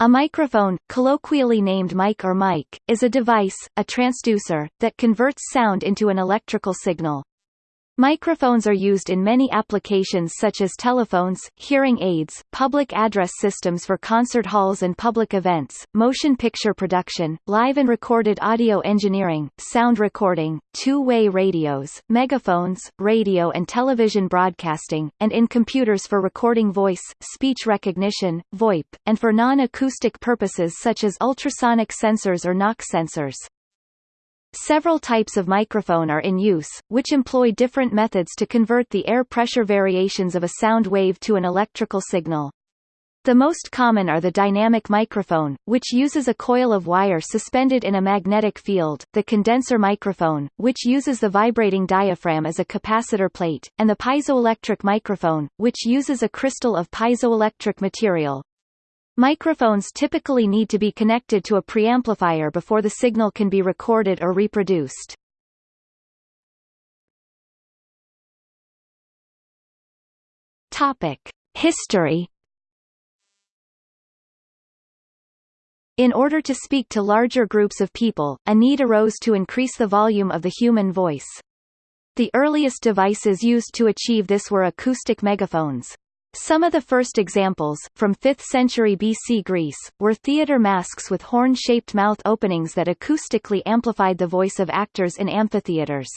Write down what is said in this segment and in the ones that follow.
A microphone, colloquially named mic or mic, is a device, a transducer, that converts sound into an electrical signal. Microphones are used in many applications such as telephones, hearing aids, public address systems for concert halls and public events, motion picture production, live and recorded audio engineering, sound recording, two-way radios, megaphones, radio and television broadcasting, and in computers for recording voice, speech recognition, VoIP, and for non-acoustic purposes such as ultrasonic sensors or knock sensors. Several types of microphone are in use, which employ different methods to convert the air pressure variations of a sound wave to an electrical signal. The most common are the dynamic microphone, which uses a coil of wire suspended in a magnetic field, the condenser microphone, which uses the vibrating diaphragm as a capacitor plate, and the piezoelectric microphone, which uses a crystal of piezoelectric material, Microphones typically need to be connected to a preamplifier before the signal can be recorded or reproduced. Topic: History In order to speak to larger groups of people, a need arose to increase the volume of the human voice. The earliest devices used to achieve this were acoustic megaphones. Some of the first examples, from 5th century BC Greece, were theatre masks with horn-shaped mouth openings that acoustically amplified the voice of actors in amphitheatres.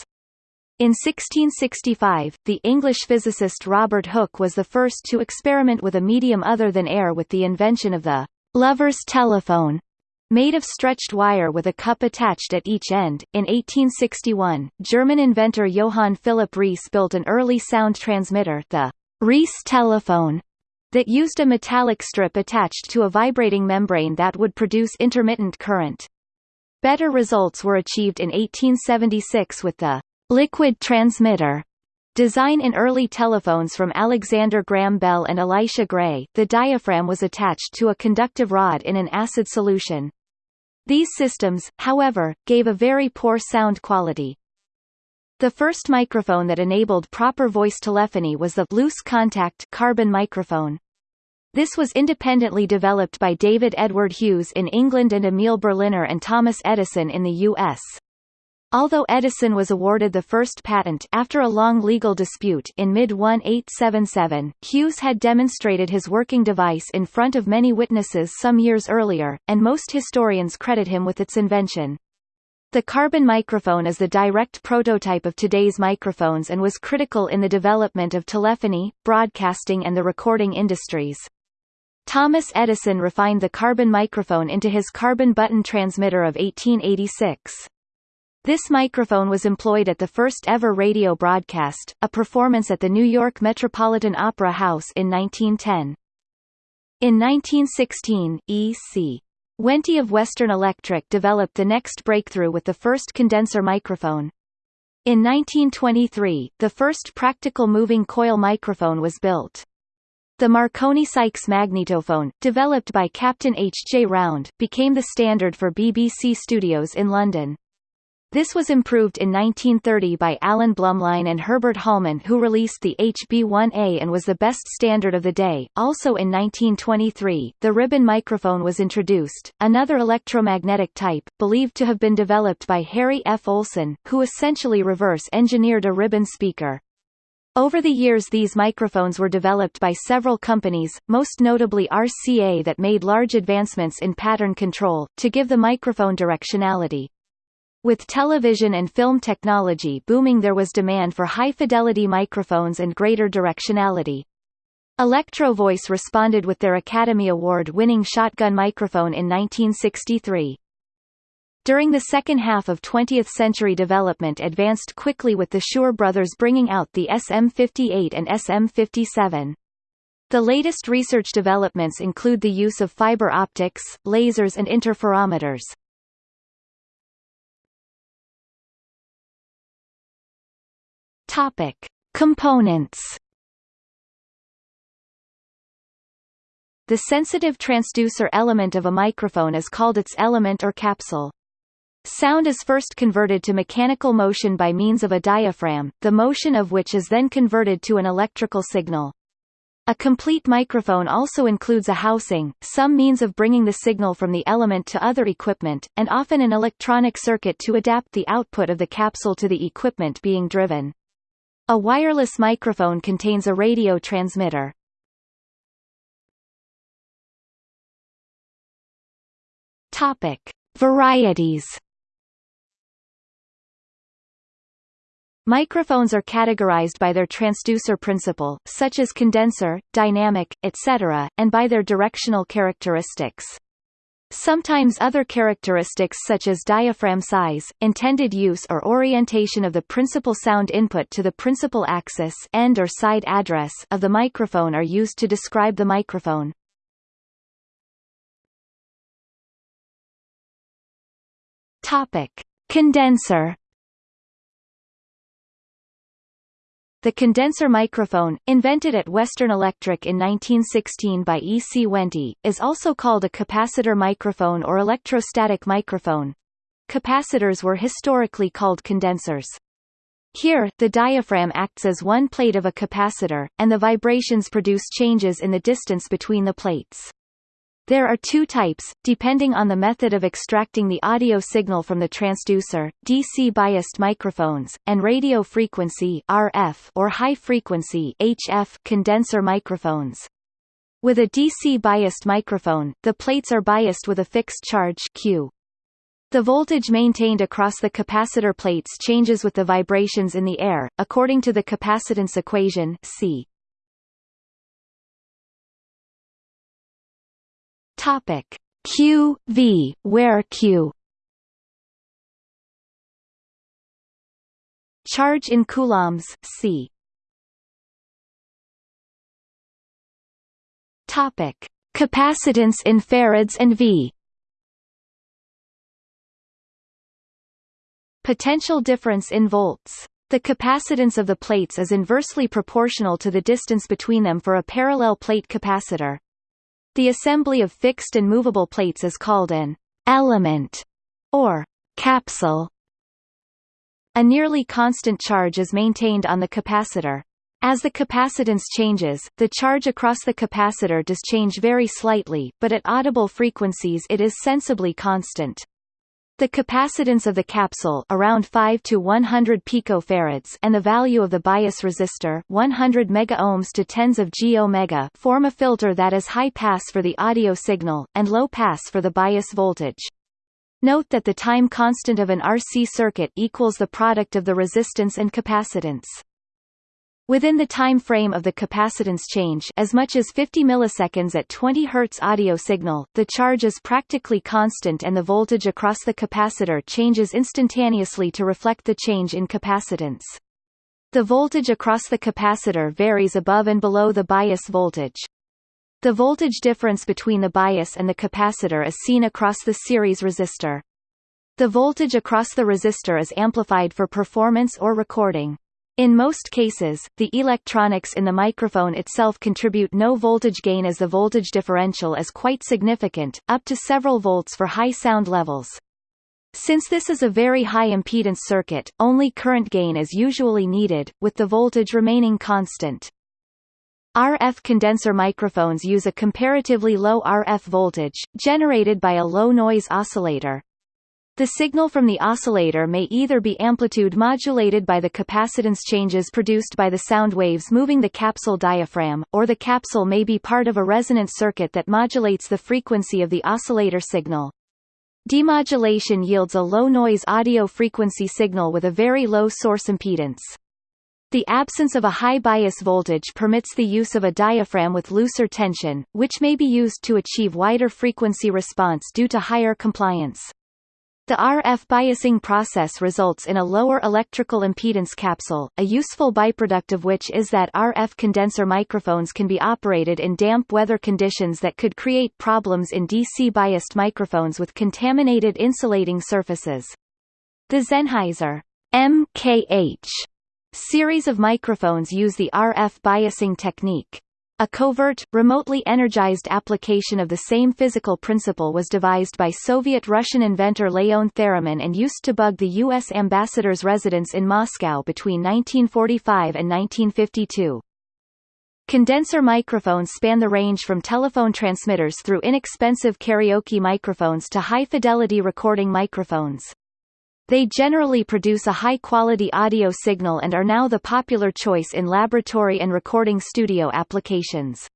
In 1665, the English physicist Robert Hooke was the first to experiment with a medium other than air with the invention of the lover's telephone, made of stretched wire with a cup attached at each end. In 1861, German inventor Johann Philipp Reis built an early sound transmitter, the Reis telephone that used a metallic strip attached to a vibrating membrane that would produce intermittent current. Better results were achieved in 1876 with the liquid transmitter design in early telephones from Alexander Graham Bell and Elisha Gray. The diaphragm was attached to a conductive rod in an acid solution. These systems, however, gave a very poor sound quality. The first microphone that enabled proper voice telephony was the loose contact carbon microphone. This was independently developed by David Edward Hughes in England and Emil Berliner and Thomas Edison in the U.S. Although Edison was awarded the first patent after a long legal dispute in mid-1877, Hughes had demonstrated his working device in front of many witnesses some years earlier, and most historians credit him with its invention. The carbon microphone is the direct prototype of today's microphones and was critical in the development of telephony, broadcasting and the recording industries. Thomas Edison refined the carbon microphone into his carbon button transmitter of 1886. This microphone was employed at the first ever radio broadcast, a performance at the New York Metropolitan Opera House in 1910. In 1916, E.C. Wente of Western Electric developed the next breakthrough with the first condenser microphone. In 1923, the first practical moving coil microphone was built. The Marconi-Sykes magnetophone, developed by Captain H. J. Round, became the standard for BBC studios in London. This was improved in 1930 by Alan Blumlein and Herbert Holman who released the HB1A and was the best standard of the day. Also in 1923, the ribbon microphone was introduced, another electromagnetic type, believed to have been developed by Harry F. Olson, who essentially reverse-engineered a ribbon speaker. Over the years these microphones were developed by several companies, most notably RCA that made large advancements in pattern control, to give the microphone directionality. With television and film technology booming there was demand for high-fidelity microphones and greater directionality. Electro Voice responded with their Academy Award-winning shotgun microphone in 1963. During the second half of 20th century development advanced quickly with the Shure brothers bringing out the SM58 and SM57. The latest research developments include the use of fiber optics, lasers and interferometers. Topic: Components. The sensitive transducer element of a microphone is called its element or capsule. Sound is first converted to mechanical motion by means of a diaphragm, the motion of which is then converted to an electrical signal. A complete microphone also includes a housing, some means of bringing the signal from the element to other equipment, and often an electronic circuit to adapt the output of the capsule to the equipment being driven. A wireless microphone contains a radio transmitter. Topic: Varieties Microphones are categorized by their transducer principle, such as condenser, dynamic, etc., and by their directional characteristics. Sometimes other characteristics such as diaphragm size, intended use or orientation of the principal sound input to the principal axis end or side address of the microphone are used to describe the microphone. Topic: Condenser The condenser microphone, invented at Western Electric in 1916 by E. C. Wente, is also called a capacitor microphone or electrostatic microphone. Capacitors were historically called condensers. Here, the diaphragm acts as one plate of a capacitor, and the vibrations produce changes in the distance between the plates. There are two types, depending on the method of extracting the audio signal from the transducer, DC-biased microphones, and radio frequency RF or high-frequency HF condenser microphones. With a DC-biased microphone, the plates are biased with a fixed charge Q. The voltage maintained across the capacitor plates changes with the vibrations in the air, according to the capacitance equation C. Topic. Q V. Where Q? Charge in coulombs. C. Topic. Capacitance in farads and V. Potential difference in volts. The capacitance of the plates is inversely proportional to the distance between them for a parallel plate capacitor. The assembly of fixed and movable plates is called an element or capsule. A nearly constant charge is maintained on the capacitor. As the capacitance changes, the charge across the capacitor does change very slightly, but at audible frequencies it is sensibly constant. The capacitance of the capsule around 5 to 100 picofarads and the value of the bias resistor 100 megaohms to tens of g omega form a filter that is high pass for the audio signal, and low pass for the bias voltage. Note that the time constant of an RC circuit equals the product of the resistance and capacitance. Within the time frame of the capacitance change as much as 50 milliseconds at 20 Hz audio signal, the charge is practically constant and the voltage across the capacitor changes instantaneously to reflect the change in capacitance. The voltage across the capacitor varies above and below the bias voltage. The voltage difference between the bias and the capacitor is seen across the series resistor. The voltage across the resistor is amplified for performance or recording. In most cases, the electronics in the microphone itself contribute no voltage gain as the voltage differential is quite significant, up to several volts for high sound levels. Since this is a very high impedance circuit, only current gain is usually needed, with the voltage remaining constant. RF condenser microphones use a comparatively low RF voltage, generated by a low-noise oscillator. The signal from the oscillator may either be amplitude modulated by the capacitance changes produced by the sound waves moving the capsule diaphragm, or the capsule may be part of a resonant circuit that modulates the frequency of the oscillator signal. Demodulation yields a low-noise audio frequency signal with a very low source impedance. The absence of a high bias voltage permits the use of a diaphragm with looser tension, which may be used to achieve wider frequency response due to higher compliance. The RF biasing process results in a lower electrical impedance capsule, a useful byproduct of which is that RF condenser microphones can be operated in damp weather conditions that could create problems in DC-biased microphones with contaminated insulating surfaces. The Sennheiser MKH series of microphones use the RF biasing technique. A covert, remotely energized application of the same physical principle was devised by Soviet-Russian inventor Leon Theremin and used to bug the U.S. ambassador's residence in Moscow between 1945 and 1952. Condenser microphones span the range from telephone transmitters through inexpensive karaoke microphones to high-fidelity recording microphones. They generally produce a high-quality audio signal and are now the popular choice in laboratory and recording studio applications.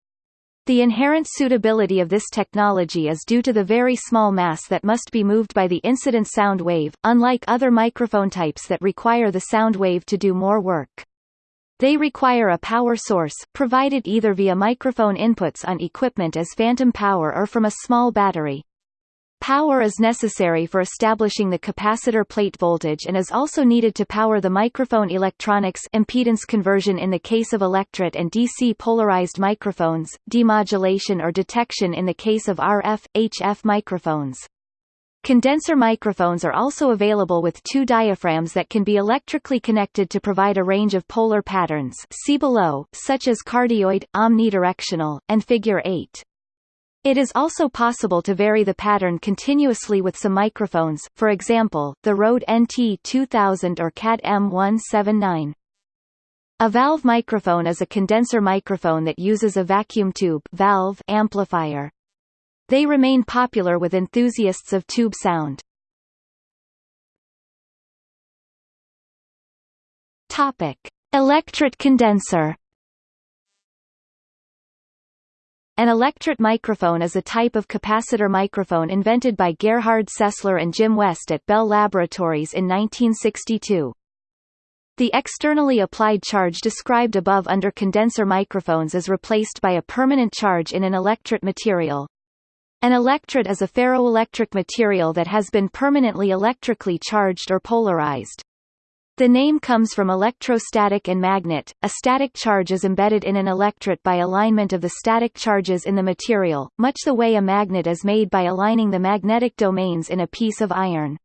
The inherent suitability of this technology is due to the very small mass that must be moved by the incident sound wave, unlike other microphone types that require the sound wave to do more work. They require a power source, provided either via microphone inputs on equipment as phantom power or from a small battery. Power is necessary for establishing the capacitor plate voltage and is also needed to power the microphone electronics impedance conversion in the case of electret and DC polarized microphones, demodulation or detection in the case of RF, HF microphones. Condenser microphones are also available with two diaphragms that can be electrically connected to provide a range of polar patterns see below, such as cardioid, omnidirectional, and figure 8. It is also possible to vary the pattern continuously with some microphones, for example, the Rode NT2000 or CAD M179. A valve microphone is a condenser microphone that uses a vacuum tube valve amplifier. They remain popular with enthusiasts of tube sound. Topic: Electret condenser. An electret microphone is a type of capacitor microphone invented by Gerhard Sessler and Jim West at Bell Laboratories in 1962. The externally applied charge described above under condenser microphones is replaced by a permanent charge in an electret material. An electret is a ferroelectric material that has been permanently electrically charged or polarized. The name comes from electrostatic and magnet. A static charge is embedded in an electret by alignment of the static charges in the material, much the way a magnet is made by aligning the magnetic domains in a piece of iron.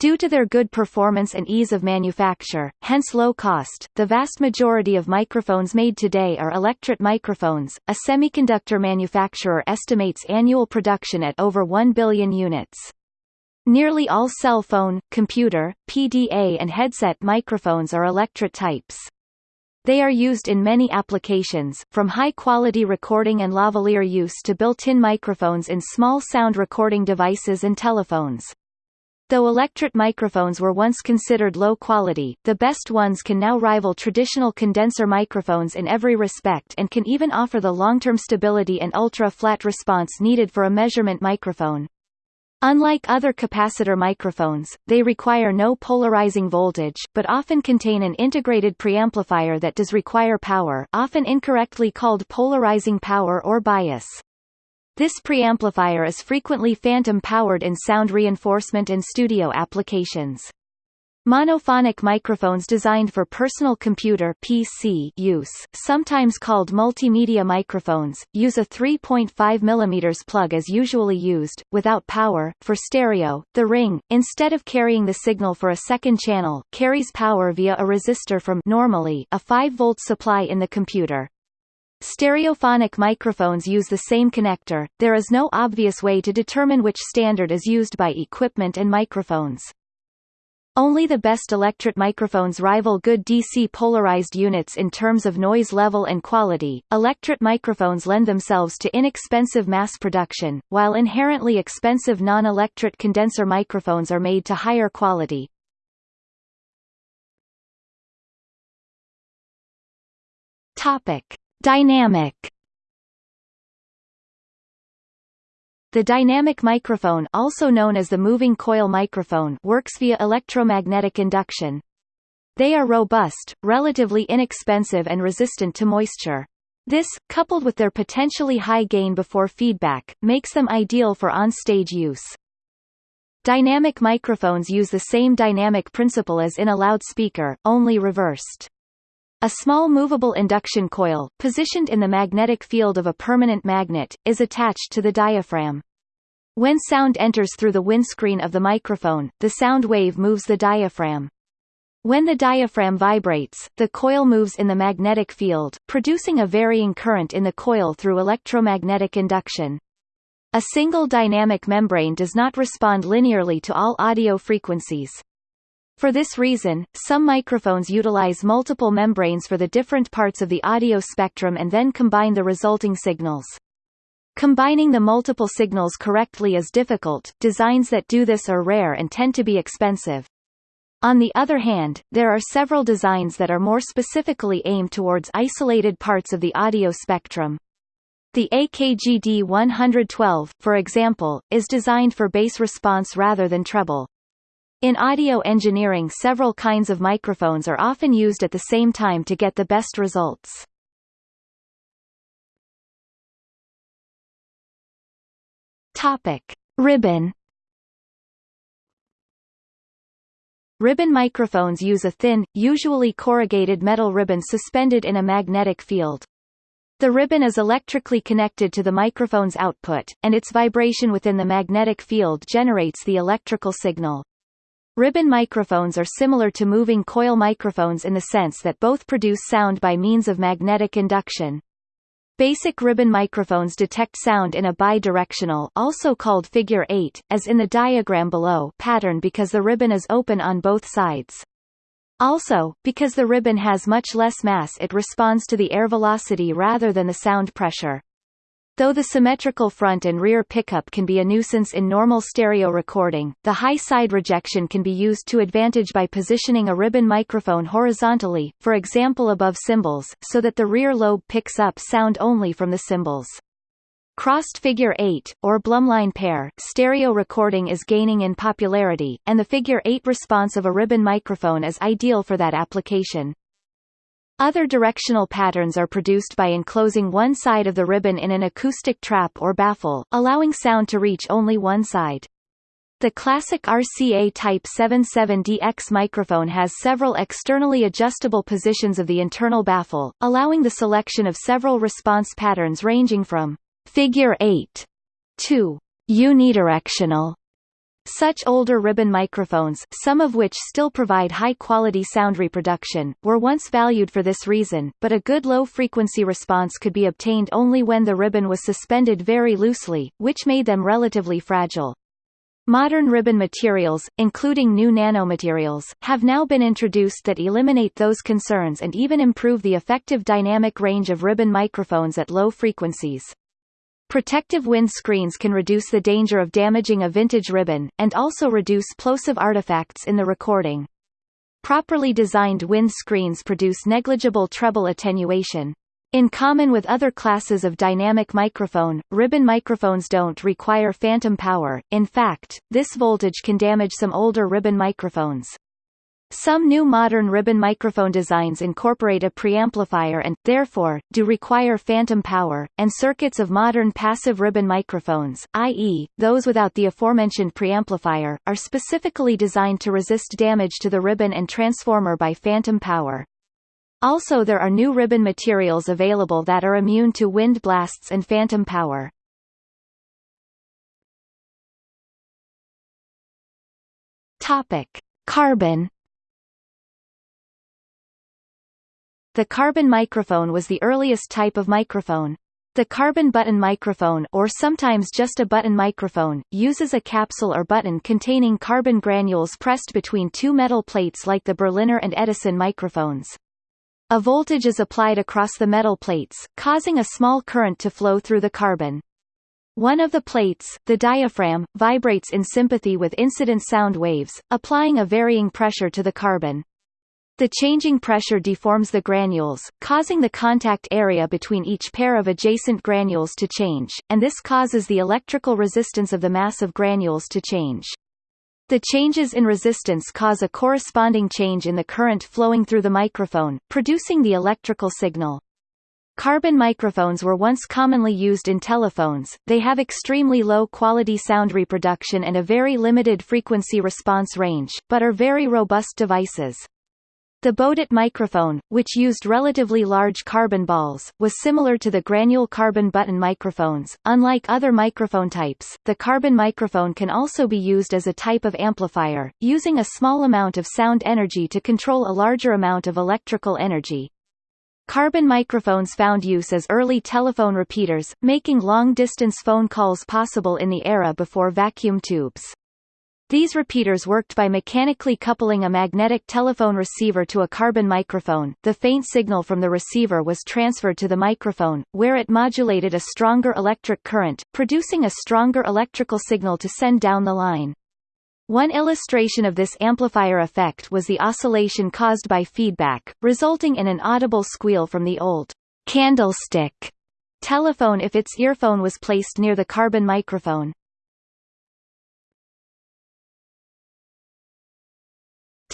Due to their good performance and ease of manufacture, hence low cost, the vast majority of microphones made today are electret microphones. A semiconductor manufacturer estimates annual production at over 1 billion units. Nearly all cell phone, computer, PDA and headset microphones are electret types. They are used in many applications, from high-quality recording and lavalier use to built-in microphones in small sound recording devices and telephones. Though electret microphones were once considered low quality, the best ones can now rival traditional condenser microphones in every respect and can even offer the long-term stability and ultra-flat response needed for a measurement microphone. Unlike other capacitor microphones, they require no polarizing voltage, but often contain an integrated preamplifier that does require power often incorrectly called polarizing power or bias. This preamplifier is frequently phantom-powered in sound reinforcement and studio applications. Monophonic microphones designed for personal computer PC use, sometimes called multimedia microphones, use a 3.5 mm plug as usually used, without power. For stereo, the ring, instead of carrying the signal for a second channel, carries power via a resistor from normally a 5-volt supply in the computer. Stereophonic microphones use the same connector, there is no obvious way to determine which standard is used by equipment and microphones. Only the best electret microphones rival good DC polarized units in terms of noise level and quality. Electret microphones lend themselves to inexpensive mass production, while inherently expensive non-electret condenser microphones are made to higher quality. Topic: Dynamic The dynamic microphone also known as the moving coil microphone works via electromagnetic induction. They are robust, relatively inexpensive and resistant to moisture. This, coupled with their potentially high gain before feedback, makes them ideal for on-stage use. Dynamic microphones use the same dynamic principle as in a loudspeaker, only reversed. A small movable induction coil, positioned in the magnetic field of a permanent magnet, is attached to the diaphragm. When sound enters through the windscreen of the microphone, the sound wave moves the diaphragm. When the diaphragm vibrates, the coil moves in the magnetic field, producing a varying current in the coil through electromagnetic induction. A single dynamic membrane does not respond linearly to all audio frequencies. For this reason, some microphones utilize multiple membranes for the different parts of the audio spectrum and then combine the resulting signals. Combining the multiple signals correctly is difficult, designs that do this are rare and tend to be expensive. On the other hand, there are several designs that are more specifically aimed towards isolated parts of the audio spectrum. The AKG D112, for example, is designed for bass response rather than treble. In audio engineering several kinds of microphones are often used at the same time to get the best results. Topic. Ribbon Ribbon microphones use a thin, usually corrugated metal ribbon suspended in a magnetic field. The ribbon is electrically connected to the microphone's output, and its vibration within the magnetic field generates the electrical signal. Ribbon microphones are similar to moving coil microphones in the sense that both produce sound by means of magnetic induction. Basic ribbon microphones detect sound in a bidirectional also called figure 8, as in the diagram below pattern because the ribbon is open on both sides. Also, because the ribbon has much less mass it responds to the air velocity rather than the sound pressure. Though the symmetrical front and rear pickup can be a nuisance in normal stereo recording, the high side rejection can be used to advantage by positioning a ribbon microphone horizontally, for example above cymbals, so that the rear lobe picks up sound only from the cymbals. Crossed figure 8, or Blumlein pair, stereo recording is gaining in popularity, and the figure 8 response of a ribbon microphone is ideal for that application. Other directional patterns are produced by enclosing one side of the ribbon in an acoustic trap or baffle, allowing sound to reach only one side. The classic RCA Type 77DX microphone has several externally adjustable positions of the internal baffle, allowing the selection of several response patterns ranging from figure 8 to unidirectional such older ribbon microphones, some of which still provide high-quality sound reproduction, were once valued for this reason, but a good low-frequency response could be obtained only when the ribbon was suspended very loosely, which made them relatively fragile. Modern ribbon materials, including new nanomaterials, have now been introduced that eliminate those concerns and even improve the effective dynamic range of ribbon microphones at low frequencies. Protective wind screens can reduce the danger of damaging a vintage ribbon, and also reduce plosive artifacts in the recording. Properly designed wind screens produce negligible treble attenuation. In common with other classes of dynamic microphone, ribbon microphones don't require phantom power, in fact, this voltage can damage some older ribbon microphones. Some new modern ribbon microphone designs incorporate a preamplifier and, therefore, do require phantom power, and circuits of modern passive ribbon microphones, i.e., those without the aforementioned preamplifier, are specifically designed to resist damage to the ribbon and transformer by phantom power. Also there are new ribbon materials available that are immune to wind blasts and phantom power. Topic. Carbon The carbon microphone was the earliest type of microphone. The carbon button microphone or sometimes just a button microphone, uses a capsule or button containing carbon granules pressed between two metal plates like the Berliner and Edison microphones. A voltage is applied across the metal plates, causing a small current to flow through the carbon. One of the plates, the diaphragm, vibrates in sympathy with incident sound waves, applying a varying pressure to the carbon. The changing pressure deforms the granules, causing the contact area between each pair of adjacent granules to change, and this causes the electrical resistance of the mass of granules to change. The changes in resistance cause a corresponding change in the current flowing through the microphone, producing the electrical signal. Carbon microphones were once commonly used in telephones, they have extremely low quality sound reproduction and a very limited frequency response range, but are very robust devices. The Bodit microphone, which used relatively large carbon balls, was similar to the granule carbon button microphones. Unlike other microphone types, the carbon microphone can also be used as a type of amplifier, using a small amount of sound energy to control a larger amount of electrical energy. Carbon microphones found use as early telephone repeaters, making long-distance phone calls possible in the era before vacuum tubes. These repeaters worked by mechanically coupling a magnetic telephone receiver to a carbon microphone. The faint signal from the receiver was transferred to the microphone, where it modulated a stronger electric current, producing a stronger electrical signal to send down the line. One illustration of this amplifier effect was the oscillation caused by feedback, resulting in an audible squeal from the old candlestick telephone if its earphone was placed near the carbon microphone.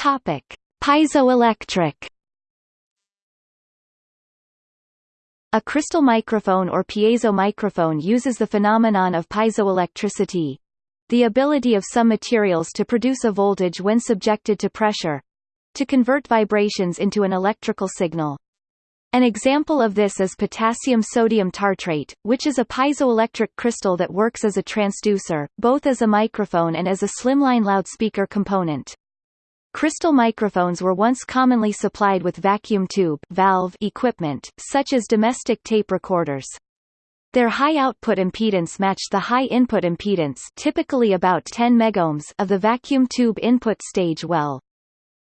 Topic: Piezoelectric. A crystal microphone or piezo microphone uses the phenomenon of piezoelectricity, the ability of some materials to produce a voltage when subjected to pressure, to convert vibrations into an electrical signal. An example of this is potassium sodium tartrate, which is a piezoelectric crystal that works as a transducer, both as a microphone and as a slimline loudspeaker component. Crystal microphones were once commonly supplied with vacuum tube valve equipment, such as domestic tape recorders. Their high output impedance matched the high input impedance typically about 10 megohms of the vacuum tube input stage well.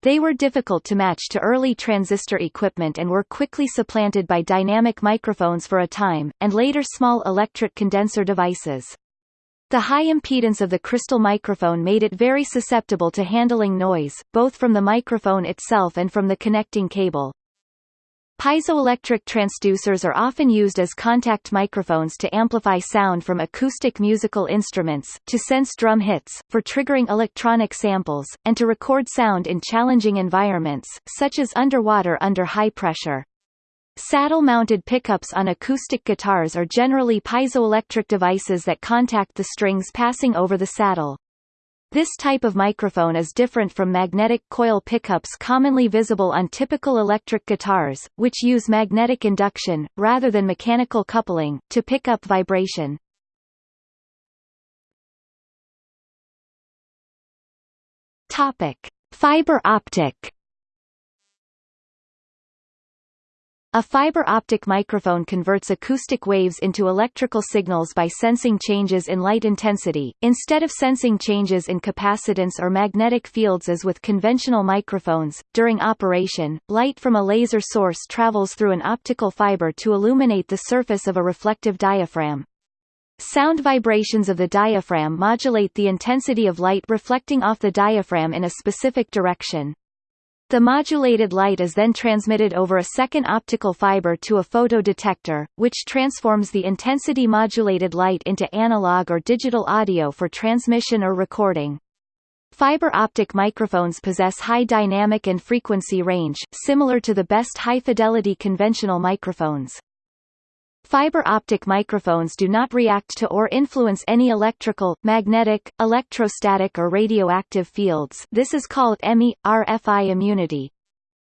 They were difficult to match to early transistor equipment and were quickly supplanted by dynamic microphones for a time, and later small electret condenser devices. The high impedance of the crystal microphone made it very susceptible to handling noise, both from the microphone itself and from the connecting cable. Piezoelectric transducers are often used as contact microphones to amplify sound from acoustic musical instruments, to sense drum hits, for triggering electronic samples, and to record sound in challenging environments, such as underwater under high pressure. Saddle-mounted pickups on acoustic guitars are generally piezoelectric devices that contact the strings passing over the saddle. This type of microphone is different from magnetic coil pickups commonly visible on typical electric guitars, which use magnetic induction, rather than mechanical coupling, to pick up vibration. Fiber optic A fiber optic microphone converts acoustic waves into electrical signals by sensing changes in light intensity, instead of sensing changes in capacitance or magnetic fields as with conventional microphones. During operation, light from a laser source travels through an optical fiber to illuminate the surface of a reflective diaphragm. Sound vibrations of the diaphragm modulate the intensity of light reflecting off the diaphragm in a specific direction. The modulated light is then transmitted over a second optical fiber to a photodetector, which transforms the intensity modulated light into analog or digital audio for transmission or recording. Fiber optic microphones possess high dynamic and frequency range, similar to the best high-fidelity conventional microphones. Fiber optic microphones do not react to or influence any electrical, magnetic, electrostatic or radioactive fields this is called ME, RFI immunity.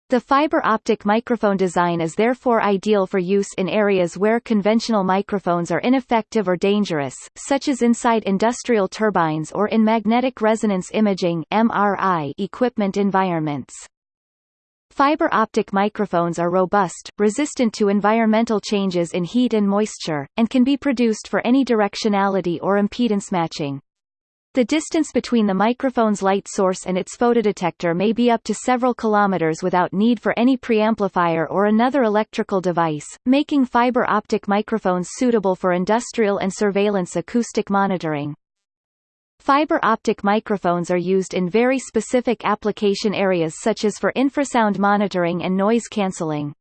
The fiber optic microphone design is therefore ideal for use in areas where conventional microphones are ineffective or dangerous, such as inside industrial turbines or in magnetic resonance imaging MRI equipment environments. Fiber optic microphones are robust, resistant to environmental changes in heat and moisture, and can be produced for any directionality or impedance matching. The distance between the microphone's light source and its photodetector may be up to several kilometers without need for any preamplifier or another electrical device, making fiber optic microphones suitable for industrial and surveillance acoustic monitoring. Fiber optic microphones are used in very specific application areas such as for infrasound monitoring and noise cancelling.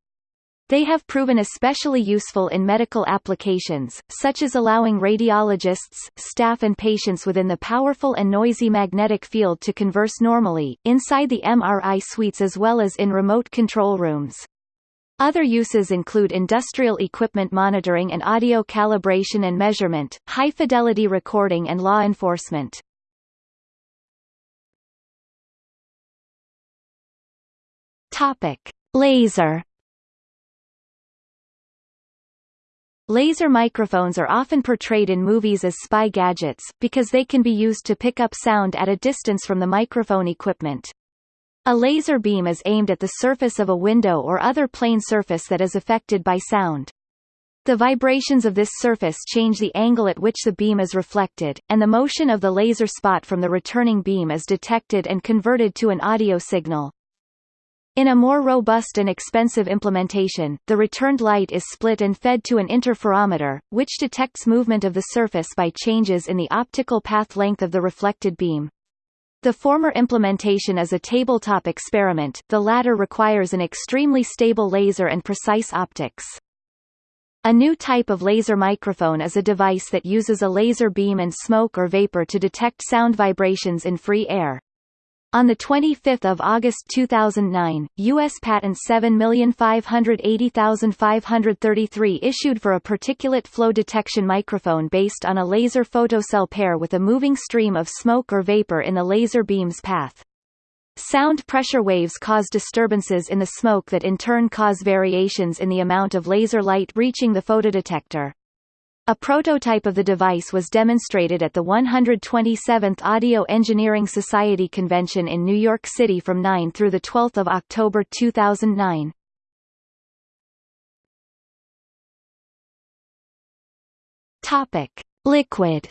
They have proven especially useful in medical applications, such as allowing radiologists, staff and patients within the powerful and noisy magnetic field to converse normally, inside the MRI suites as well as in remote control rooms. Other uses include industrial equipment monitoring and audio calibration and measurement, high-fidelity recording and law enforcement. Laser Laser microphones are often portrayed in movies as spy gadgets, because they can be used to pick up sound at a distance from the microphone equipment. A laser beam is aimed at the surface of a window or other plane surface that is affected by sound. The vibrations of this surface change the angle at which the beam is reflected, and the motion of the laser spot from the returning beam is detected and converted to an audio signal. In a more robust and expensive implementation, the returned light is split and fed to an interferometer, which detects movement of the surface by changes in the optical path length of the reflected beam. The former implementation is a tabletop experiment, the latter requires an extremely stable laser and precise optics. A new type of laser microphone is a device that uses a laser beam and smoke or vapor to detect sound vibrations in free air. On 25 August 2009, U.S. Patent 7580533 issued for a particulate flow detection microphone based on a laser photocell pair with a moving stream of smoke or vapor in the laser beam's path. Sound pressure waves cause disturbances in the smoke that in turn cause variations in the amount of laser light reaching the photodetector. A prototype of the device was demonstrated at the 127th Audio Engineering Society convention in New York City from 9 through 12 October 2009. Topic. Liquid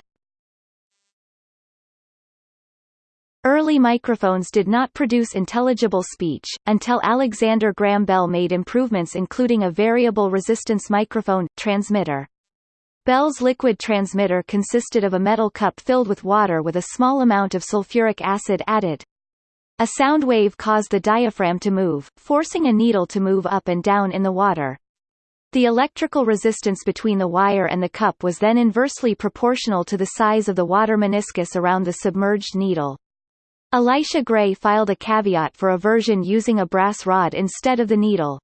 Early microphones did not produce intelligible speech, until Alexander Graham Bell made improvements including a variable resistance microphone, transmitter. Bell's liquid transmitter consisted of a metal cup filled with water with a small amount of sulfuric acid added. A sound wave caused the diaphragm to move, forcing a needle to move up and down in the water. The electrical resistance between the wire and the cup was then inversely proportional to the size of the water meniscus around the submerged needle. Elisha Gray filed a caveat for a version using a brass rod instead of the needle.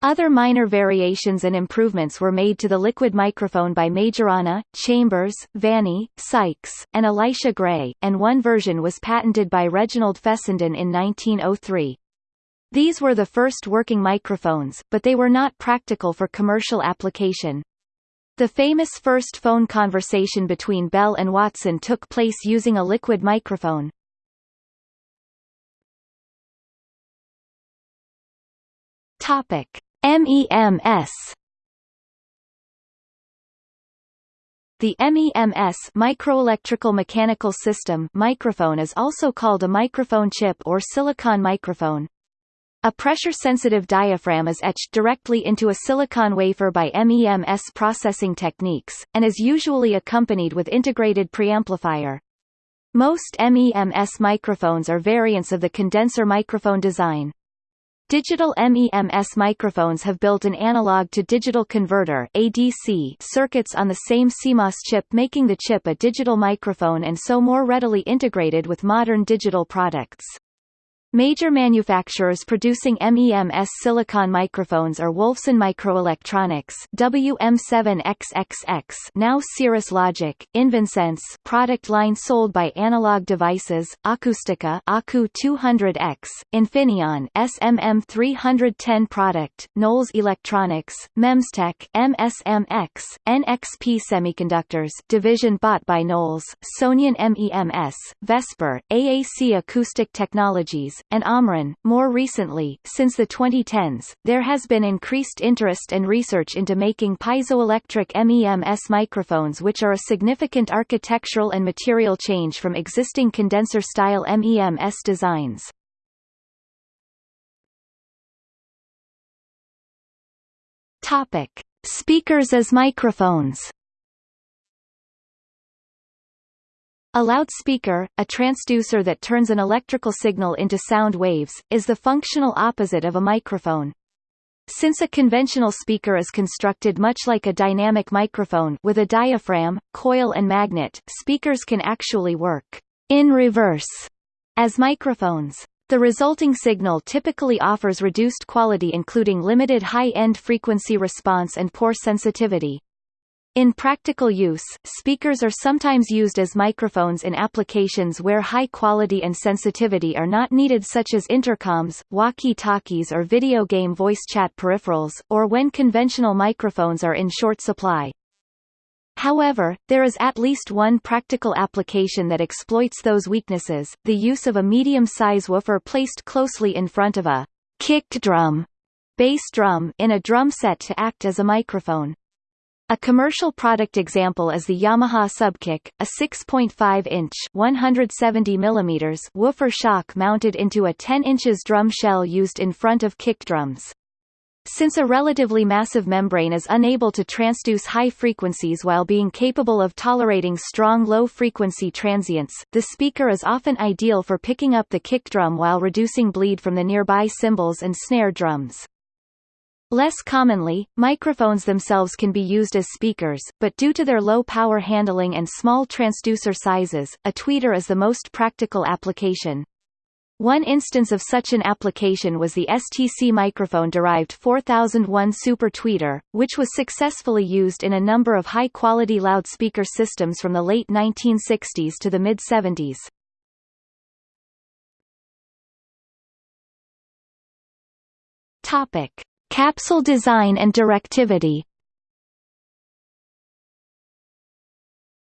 Other minor variations and improvements were made to the liquid microphone by Majorana, Chambers, Vanni, Sykes, and Elisha Gray, and one version was patented by Reginald Fessenden in 1903. These were the first working microphones, but they were not practical for commercial application. The famous first phone conversation between Bell and Watson took place using a liquid microphone. Topic: MEMS. The MEMS microelectrical mechanical system microphone is also called a microphone chip or silicon microphone. A pressure-sensitive diaphragm is etched directly into a silicon wafer by MEMS processing techniques, and is usually accompanied with integrated preamplifier. Most MEMS microphones are variants of the condenser microphone design. Digital MEMS microphones have built an analog-to-digital converter ADC circuits on the same CMOS chip making the chip a digital microphone and so more readily integrated with modern digital products. Major manufacturers producing MEMS silicon microphones are Wolfson Microelectronics WM7XXX now Cirrus Logic, Invensense product line sold by Analog Devices, Akustica Aku 200X, Infineon SMM310 product, Knowles Electronics, Memstech MSMX, NXP Semiconductors division bought by Knowles, Sonion MEMS, Vesper, AAC Acoustic Technologies, and Omron. More recently, since the 2010s, there has been increased interest and research into making piezoelectric MEMS microphones which are a significant architectural and material change from existing condenser-style MEMS designs. Topic: Speakers as microphones. A loudspeaker, a transducer that turns an electrical signal into sound waves, is the functional opposite of a microphone. Since a conventional speaker is constructed much like a dynamic microphone with a diaphragm, coil and magnet, speakers can actually work in reverse as microphones. The resulting signal typically offers reduced quality including limited high-end frequency response and poor sensitivity. In practical use, speakers are sometimes used as microphones in applications where high quality and sensitivity are not needed such as intercoms, walkie-talkies or video game voice chat peripherals, or when conventional microphones are in short supply. However, there is at least one practical application that exploits those weaknesses, the use of a medium-size woofer placed closely in front of a kick drum, bass drum in a drum set to act as a microphone. A commercial product example is the Yamaha Subkick, a 6.5-inch (170 mm) woofer shock mounted into a 10 inches drum shell used in front of kick drums. Since a relatively massive membrane is unable to transduce high frequencies while being capable of tolerating strong low-frequency transients, the speaker is often ideal for picking up the kick drum while reducing bleed from the nearby cymbals and snare drums. Less commonly, microphones themselves can be used as speakers, but due to their low power handling and small transducer sizes, a tweeter is the most practical application. One instance of such an application was the STC microphone-derived 4001 Super Tweeter, which was successfully used in a number of high-quality loudspeaker systems from the late 1960s to the mid-70s. Topic. Capsule design and directivity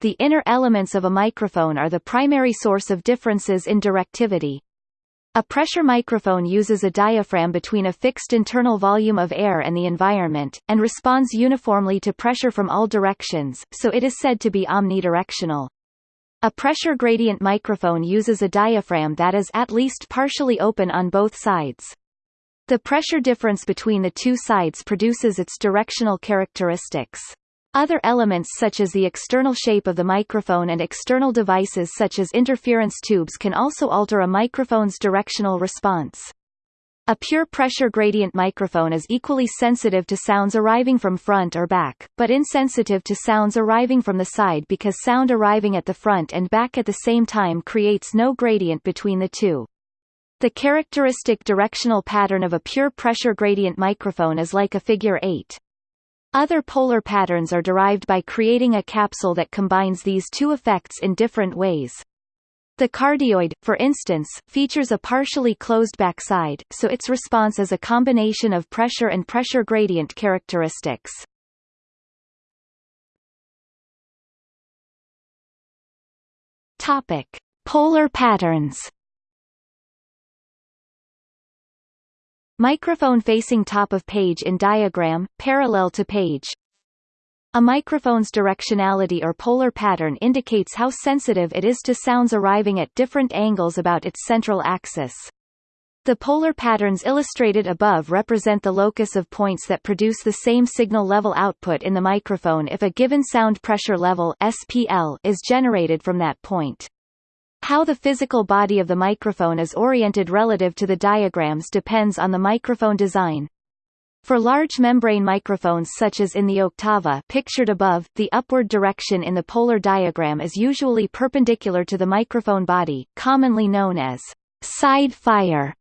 The inner elements of a microphone are the primary source of differences in directivity. A pressure microphone uses a diaphragm between a fixed internal volume of air and the environment, and responds uniformly to pressure from all directions, so it is said to be omnidirectional. A pressure gradient microphone uses a diaphragm that is at least partially open on both sides. The pressure difference between the two sides produces its directional characteristics. Other elements such as the external shape of the microphone and external devices such as interference tubes can also alter a microphone's directional response. A pure pressure gradient microphone is equally sensitive to sounds arriving from front or back, but insensitive to sounds arriving from the side because sound arriving at the front and back at the same time creates no gradient between the two. The characteristic directional pattern of a pure pressure gradient microphone is like a figure 8. Other polar patterns are derived by creating a capsule that combines these two effects in different ways. The cardioid, for instance, features a partially closed backside, so its response is a combination of pressure and pressure gradient characteristics. Topic: Polar patterns. Microphone facing top of page in diagram, parallel to page. A microphone's directionality or polar pattern indicates how sensitive it is to sounds arriving at different angles about its central axis. The polar patterns illustrated above represent the locus of points that produce the same signal level output in the microphone if a given sound pressure level SPL is generated from that point. How the physical body of the microphone is oriented relative to the diagrams depends on the microphone design. For large membrane microphones such as in the Octava pictured above, the upward direction in the polar diagram is usually perpendicular to the microphone body, commonly known as side fire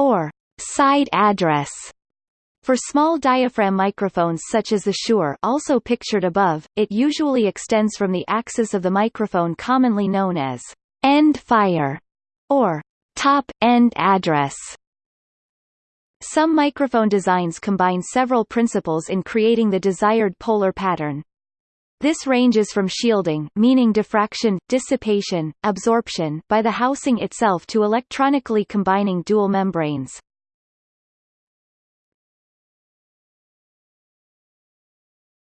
or side address. For small diaphragm microphones such as the Shure also pictured above, it usually extends from the axis of the microphone commonly known as end fire, or top end address. Some microphone designs combine several principles in creating the desired polar pattern. This ranges from shielding meaning diffraction, dissipation, absorption by the housing itself to electronically combining dual membranes.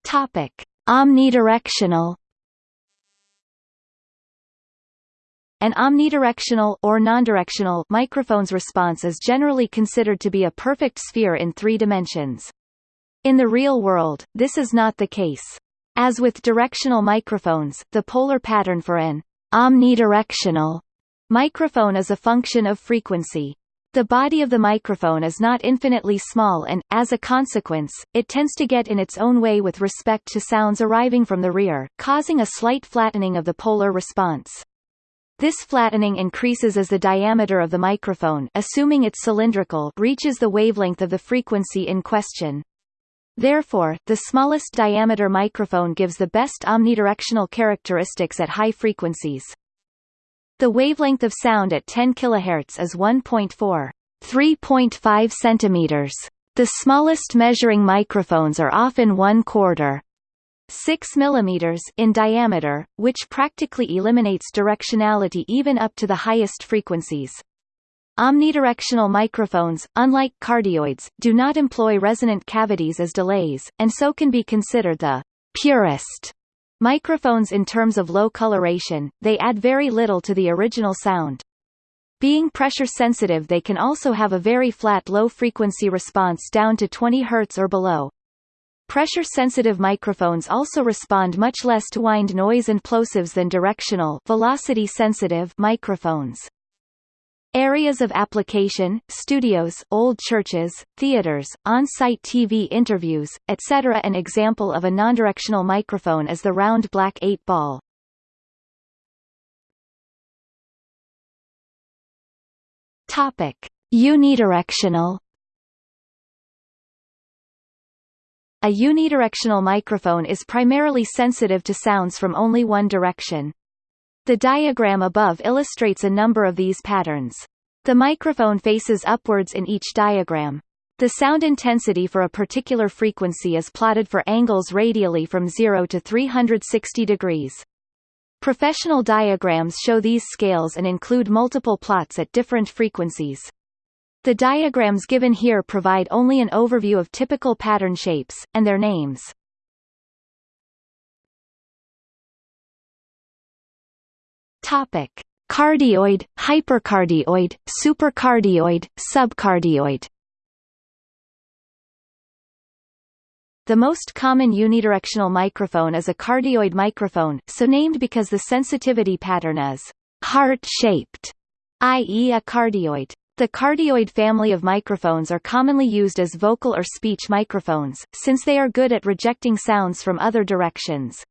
Topic: Omnidirectional An omnidirectional or nondirectional microphone's response is generally considered to be a perfect sphere in three dimensions. In the real world, this is not the case. As with directional microphones, the polar pattern for an omnidirectional microphone is a function of frequency. The body of the microphone is not infinitely small and, as a consequence, it tends to get in its own way with respect to sounds arriving from the rear, causing a slight flattening of the polar response. This flattening increases as the diameter of the microphone assuming it's cylindrical reaches the wavelength of the frequency in question. Therefore, the smallest diameter microphone gives the best omnidirectional characteristics at high frequencies. The wavelength of sound at 10 kHz is 1.4 3.5 centimeters. The smallest measuring microphones are often one quarter 6 mm in diameter, which practically eliminates directionality even up to the highest frequencies. Omnidirectional microphones, unlike cardioids, do not employ resonant cavities as delays, and so can be considered the purist microphones in terms of low coloration, they add very little to the original sound. Being pressure sensitive they can also have a very flat low-frequency response down to 20 Hz or below. Pressure-sensitive microphones also respond much less to wind noise and plosives than directional velocity-sensitive microphones. Areas of application, studios, old churches, theaters, on-site TV interviews, etc. An example of a nondirectional microphone is the round black 8-ball. Topic: Unidirectional A unidirectional microphone is primarily sensitive to sounds from only one direction. The diagram above illustrates a number of these patterns. The microphone faces upwards in each diagram. The sound intensity for a particular frequency is plotted for angles radially from 0 to 360 degrees. Professional diagrams show these scales and include multiple plots at different frequencies. The diagrams given here provide only an overview of typical pattern shapes, and their names. Topic. Cardioid, hypercardioid, supercardioid, subcardioid The most common unidirectional microphone is a cardioid microphone, so named because the sensitivity pattern is heart-shaped, i.e. a cardioid. The cardioid family of microphones are commonly used as vocal or speech microphones, since they are good at rejecting sounds from other directions.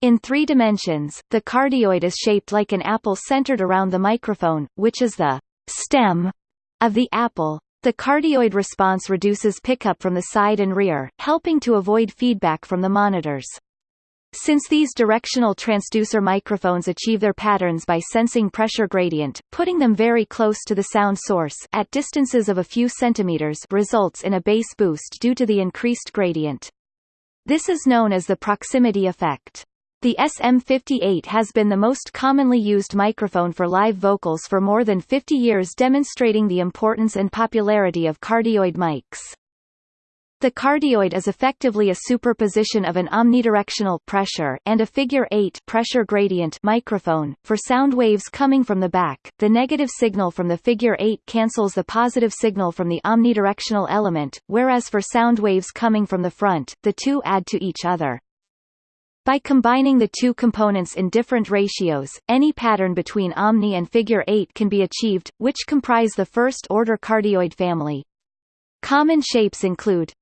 In three dimensions, the cardioid is shaped like an apple centered around the microphone, which is the stem of the apple. The cardioid response reduces pickup from the side and rear, helping to avoid feedback from the monitors. Since these directional transducer microphones achieve their patterns by sensing pressure gradient, putting them very close to the sound source at distances of a few centimeters results in a bass boost due to the increased gradient. This is known as the proximity effect. The SM58 has been the most commonly used microphone for live vocals for more than 50 years demonstrating the importance and popularity of cardioid mics. The cardioid is effectively a superposition of an omnidirectional pressure and a figure 8 pressure gradient microphone. For sound waves coming from the back, the negative signal from the figure 8 cancels the positive signal from the omnidirectional element, whereas for sound waves coming from the front, the two add to each other. By combining the two components in different ratios, any pattern between omni and figure 8 can be achieved, which comprise the first-order cardioid family. Common shapes include